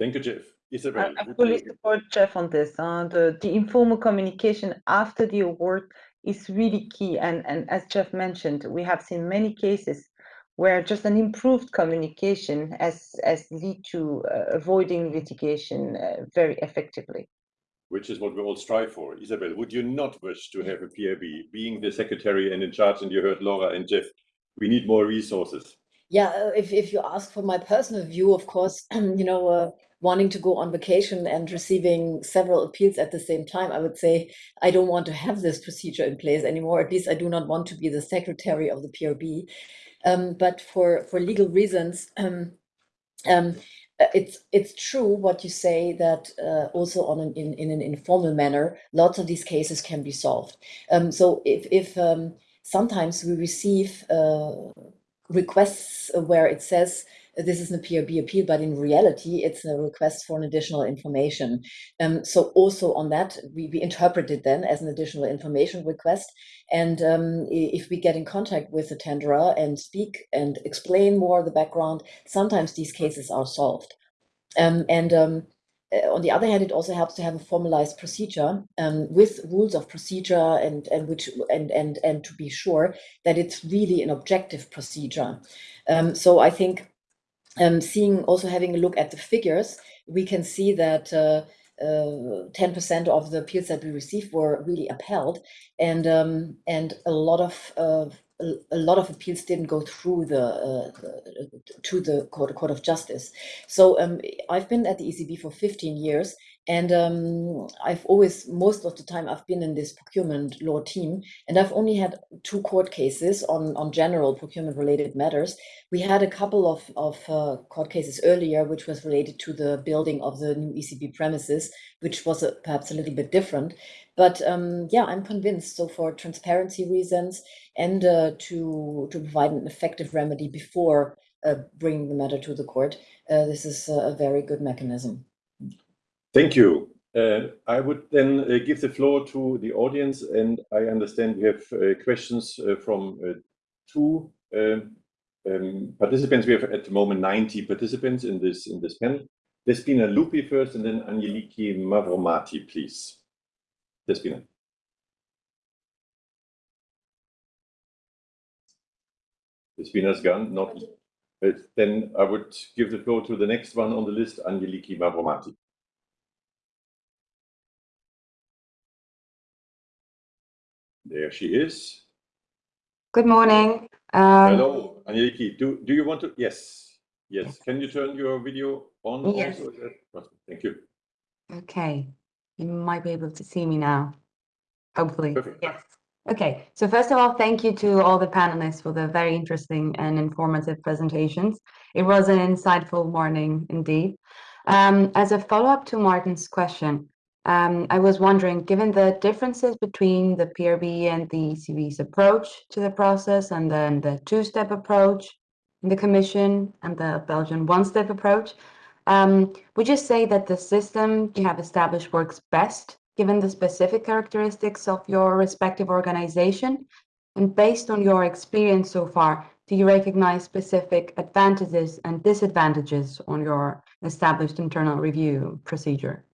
Thank you, Jeff. Isabel, I, fully support Jeff on this. Uh, the the informal communication after the award is really key, and and as Jeff mentioned, we have seen many cases where just an improved communication has has lead to uh, avoiding litigation uh, very effectively which is what we all strive for. Isabel, would you not wish to have a PRB? Being the secretary and in charge, and you heard Laura and Jeff, we need more resources. Yeah, uh, if, if you ask for my personal view, of course, you know, uh, wanting to go on vacation and receiving several appeals at the same time, I would say I don't want to have this procedure in place anymore. At least I do not want to be the secretary of the PRB. Um, but for, for legal reasons, um, um, it's it's true what you say that uh, also on an, in in an informal manner, lots of these cases can be solved. Um, so if if um, sometimes we receive uh, requests where it says this is a PRB appeal, but in reality, it's a request for an additional information. Um, so also on that, we, we interpret it then as an additional information request. And um, if we get in contact with the tenderer and speak and explain more the background, sometimes these cases are solved. Um, and um, uh, on the other hand, it also helps to have a formalized procedure um, with rules of procedure and and which and and and to be sure that it's really an objective procedure. Um, so I think um, seeing also having a look at the figures, we can see that. 10% uh, uh, of the appeals that we received were really upheld, and um, and a lot of uh, a, lot of appeals didn't go through the, uh, to the court, court of justice. So um, I've been at the ECB for 15 years, and um, I've always, most of the time, I've been in this procurement law team, and I've only had two court cases on, on general procurement related matters. We had a couple of, of uh, court cases earlier, which was related to the building of the new ECB premises, which was a, perhaps a little bit different. But um, yeah, I'm convinced. So for transparency reasons and uh, to, to provide an effective remedy before uh, bringing the matter to the court, uh, this is a very good mechanism. Thank you. Uh, I would then uh, give the floor to the audience, and I understand we have uh, questions uh, from uh, two um, um, participants. We have at the moment 90 participants in this in this panel. Despina Lupi first, and then Angeliki Mavromati, please. Despina. Despina's gone, not. then I would give the floor to the next one on the list, Angeliki Mavromati. There she is. Good morning. Um, Hello, Angeliki. Do, do you want to? Yes. Yes. Can you turn your video on? Yes. Also? Thank you. Okay. You might be able to see me now. Hopefully. Perfect. Yes. Okay. So first of all, thank you to all the panelists for the very interesting and informative presentations. It was an insightful morning indeed. Um, as a follow-up to Martin's question, I was wondering, given the differences between the PRB and the ECB's approach to the process, and then the two-step approach in the Commission and the Belgian one-step approach, um, would you say that the system you have established works best given the specific characteristics of your respective organization? And based on your experience so far, do you recognize specific advantages and disadvantages on your established internal review procedure?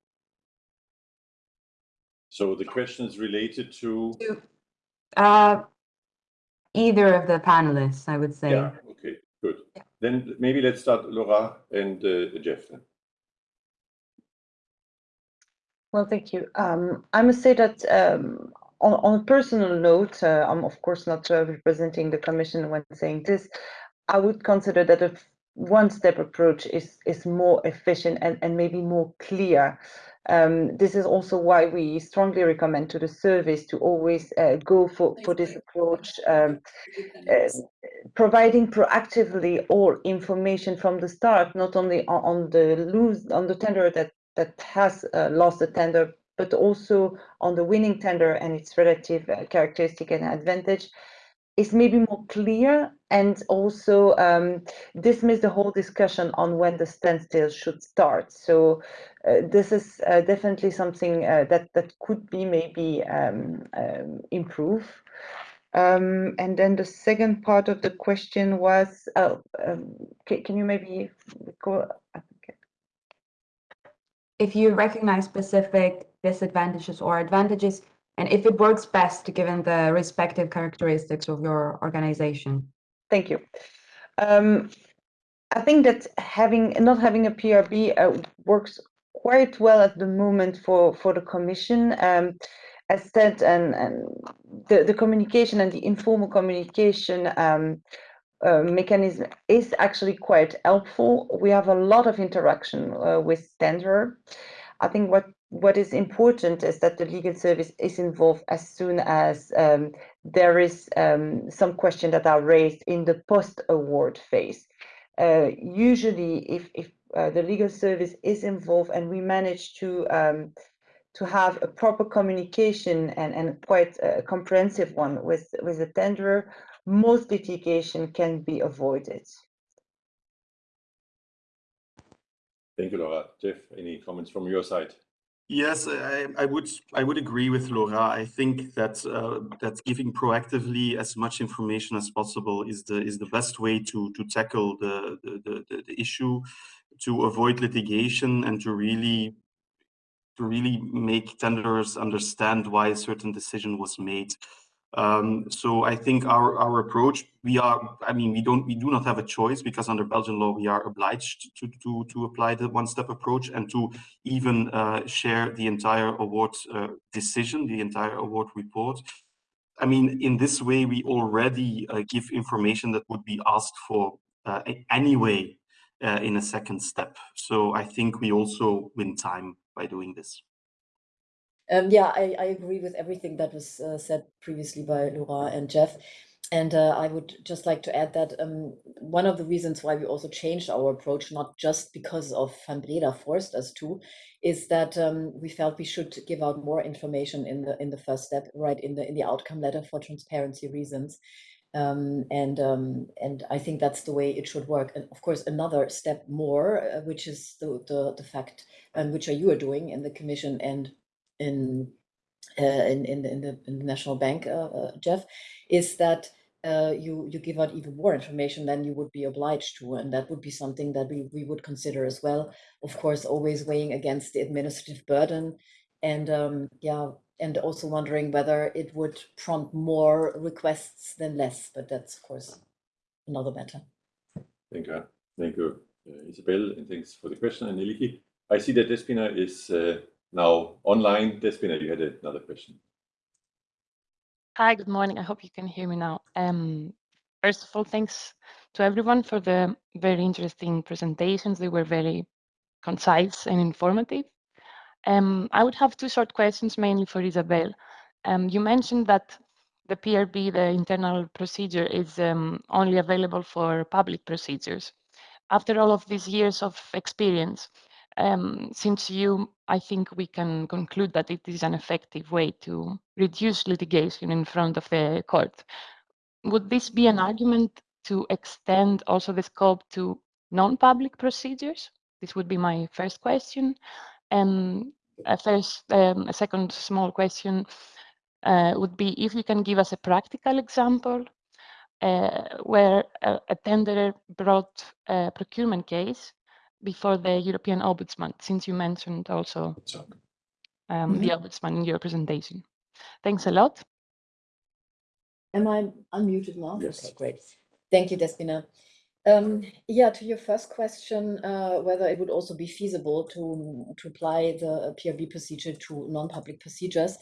So the question is related to? Uh, either of the panelists, I would say. Yeah, okay, good. Yeah. Then maybe let's start Laura and uh, Jeff. Then. Well, thank you. Um, I must say that um, on, on, a personal note, uh, I'm of course not uh, representing the Commission when saying this. I would consider that a one-step approach is is more efficient and, and maybe more clear. Um, this is also why we strongly recommend to the service to always uh, go for, for this approach, um, uh, providing proactively all information from the start, not only on, on the lose on the tender that that has uh, lost the tender, but also on the winning tender and its relative uh, characteristic and advantage, is maybe more clear and also um, dismiss the whole discussion on when the standstill should start. So uh, this is uh, definitely something uh, that that could be maybe um, um, improve. Um, and then the second part of the question was, oh, um, can, can, you maybe go? If you recognize specific disadvantages or advantages and if it works best given the respective characteristics of your organization. Thank you. Um, I think that having not having a PRB uh, works quite well at the moment for for the Commission. Um, as said, and, and the, the communication and the informal communication um, uh, mechanism is actually quite helpful. We have a lot of interaction uh, with Tenderer. I think what what is important is that the legal service is involved as soon as um, there is um, some question that are raised in the post-award phase. Uh, usually, if, if uh, the legal service is involved and we manage to um, to have a proper communication and, and quite a comprehensive one with, with the tenderer, most litigation can be avoided. Thank you, Laura. Jeff, any comments from your side? Yes, I, I would I would agree with Laura. I think that uh, that giving proactively as much information as possible is the is the best way to to tackle the the, the, the issue, to avoid litigation and to really to really make tenderers understand why a certain decision was made. Um, so I think our, our approach, we are, I mean, we don't, we do not have a choice because under Belgian law, we are obliged to, to, to apply the one-step approach and to even uh, share the entire award uh, decision, the entire award report. I mean, in this way, we already uh, give information that would be asked for uh, anyway uh, in a second step. So I think we also win time by doing this. Um, yeah, I, I agree with everything that was uh, said previously by Laura and Jeff. And uh, I would just like to add that um, one of the reasons why we also changed our approach, not just because of Van Breda forced us to, is that um, we felt we should give out more information in the in the first step, right in the in the outcome letter for transparency reasons. Um, and um, and I think that's the way it should work. And of course, another step more, uh, which is the the, the fact, um, which are you are doing in the commission and in uh, in, in, in, the, in the national bank, uh, uh, Jeff, is that uh, you you give out even more information than you would be obliged to, and that would be something that we we would consider as well. Of course, always weighing against the administrative burden, and um, yeah, and also wondering whether it would prompt more requests than less. But that's of course another matter. Thank you, thank you, uh, Isabel, and thanks for the question, Aneliki. I see that Despina is uh, now online. Despina, you had another question. Hi, good morning. I hope you can hear me now. Um, first of all, thanks to everyone for the very interesting presentations. They were very concise and informative. Um, I would have two short questions, mainly for Isabel. Um, you mentioned that the PRB, the internal procedure, is um, only available for public procedures. After all of these years of experience, um, since you, I think we can conclude that it is an effective way to reduce litigation in front of the court. Would this be an argument to extend also the scope to non-public procedures? This would be my first question. And a, first, um, a second small question uh, would be if you can give us a practical example uh, where a, a tenderer brought a procurement case before the European Ombudsman, since you mentioned also um, Mhm. the Ombudsman in your presentation. Thanks a lot. Am I unmuted now? Yes. Okay, great. Thank you, Despina. Um, yeah, to your first question, uh, whether it would also be feasible to, to apply the PRB procedure to non-public procedures.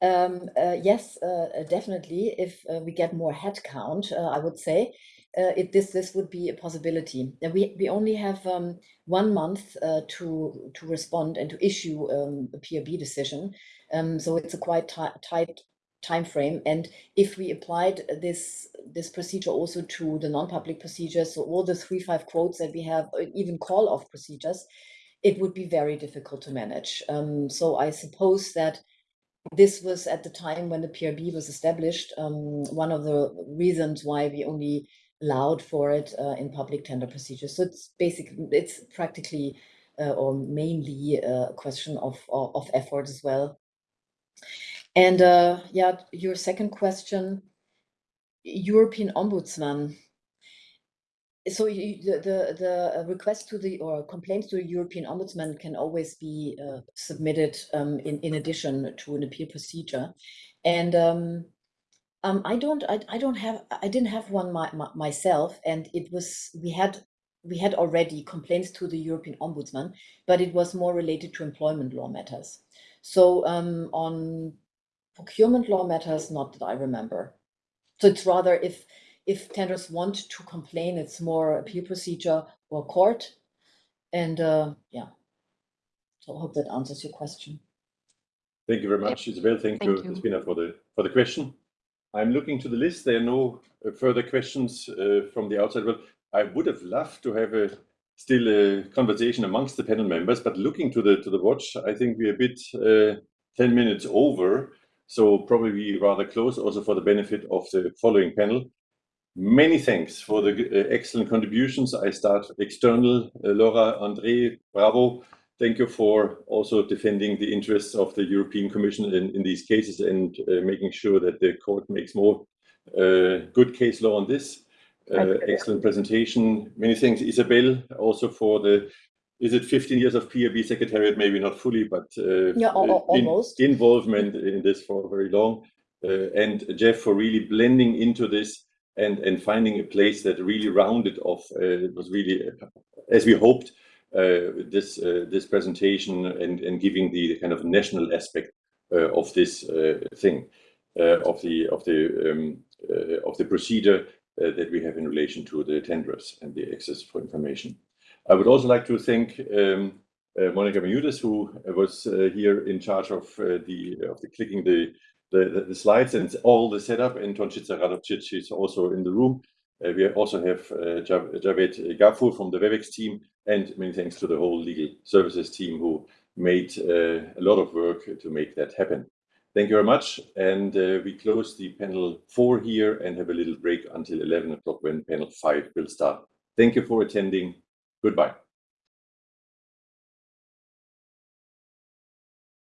Um, uh, yes, uh, definitely. If uh, we get more headcount, uh, I would say uh, it, this this would be a possibility. We we only have um, one month uh, to to respond and to issue um, a PRB decision. Um, so it's a quite tight time frame. And if we applied this this procedure also to the non-public procedures, so all the three five quotes that we have, even call off procedures, it would be very difficult to manage. Um, so I suppose that this was at the time when the PRB was established, um, one of the reasons why we only allowed for it uh, in public tender procedures. So it's basically, it's practically uh, or mainly uh, a question of, of, of effort as well. And uh, yeah, your second question, European Ombudsman. So you, the, the, the request to the or complaints to the European Ombudsman can always be uh, submitted um, in, in addition to an appeal procedure. And um, um, I don't, I, I don't have, I didn't have one my, my, myself, and it was we had we had already complaints to the European Ombudsman, but it was more related to employment law matters. So um, on procurement law matters, not that I remember. So it's rather if if tenders want to complain, it's more appeal procedure or court. And uh, yeah, so I hope that answers your question. Thank you very much, Isabel. Thank, Thank you, you. Despina, for the for the question. I'm looking to the list. There are no uh, further questions uh, from the outside world. I would have loved to have a still a conversation amongst the panel members, but looking to the to the watch, I think we're a bit uh, 10 minutes over. So probably rather close also for the benefit of the following panel. Many thanks for the uh, excellent contributions. I start external. Uh, Laura, André, bravo. Thank you for also defending the interests of the European Commission in, in these cases and uh, making sure that the court makes more uh, good case law on this. Uh, excellent presentation. Many thanks, Isabel, also for the, is it 15 years of PRB Secretariat? Maybe not fully, but uh, Yeah, al- al- in- almost. involvement in this for very long. Uh, and Jeff for really blending into this and, and finding a place that really rounded off. Uh, it was really, as we hoped, this uh, this presentation and, and giving the kind of national aspect uh, of this uh, thing, uh, of the of the um, uh, of the procedure uh, that we have in relation to the tenderers and the access for information. I would also like to thank um, uh, Monica Menudis, who was uh, here in charge of uh, the of the clicking the, the the slides and all the setup. And Tončica Radovčić is also in the room. Uh, we also have uh, Javed Gafur from the WebEx team, and many thanks to the whole legal services team who made uh, a lot of work to make that happen. Thank you very much. And we close the panel four here and have a little break until 11 o'clock when panel five will start. Thank you for attending. Goodbye.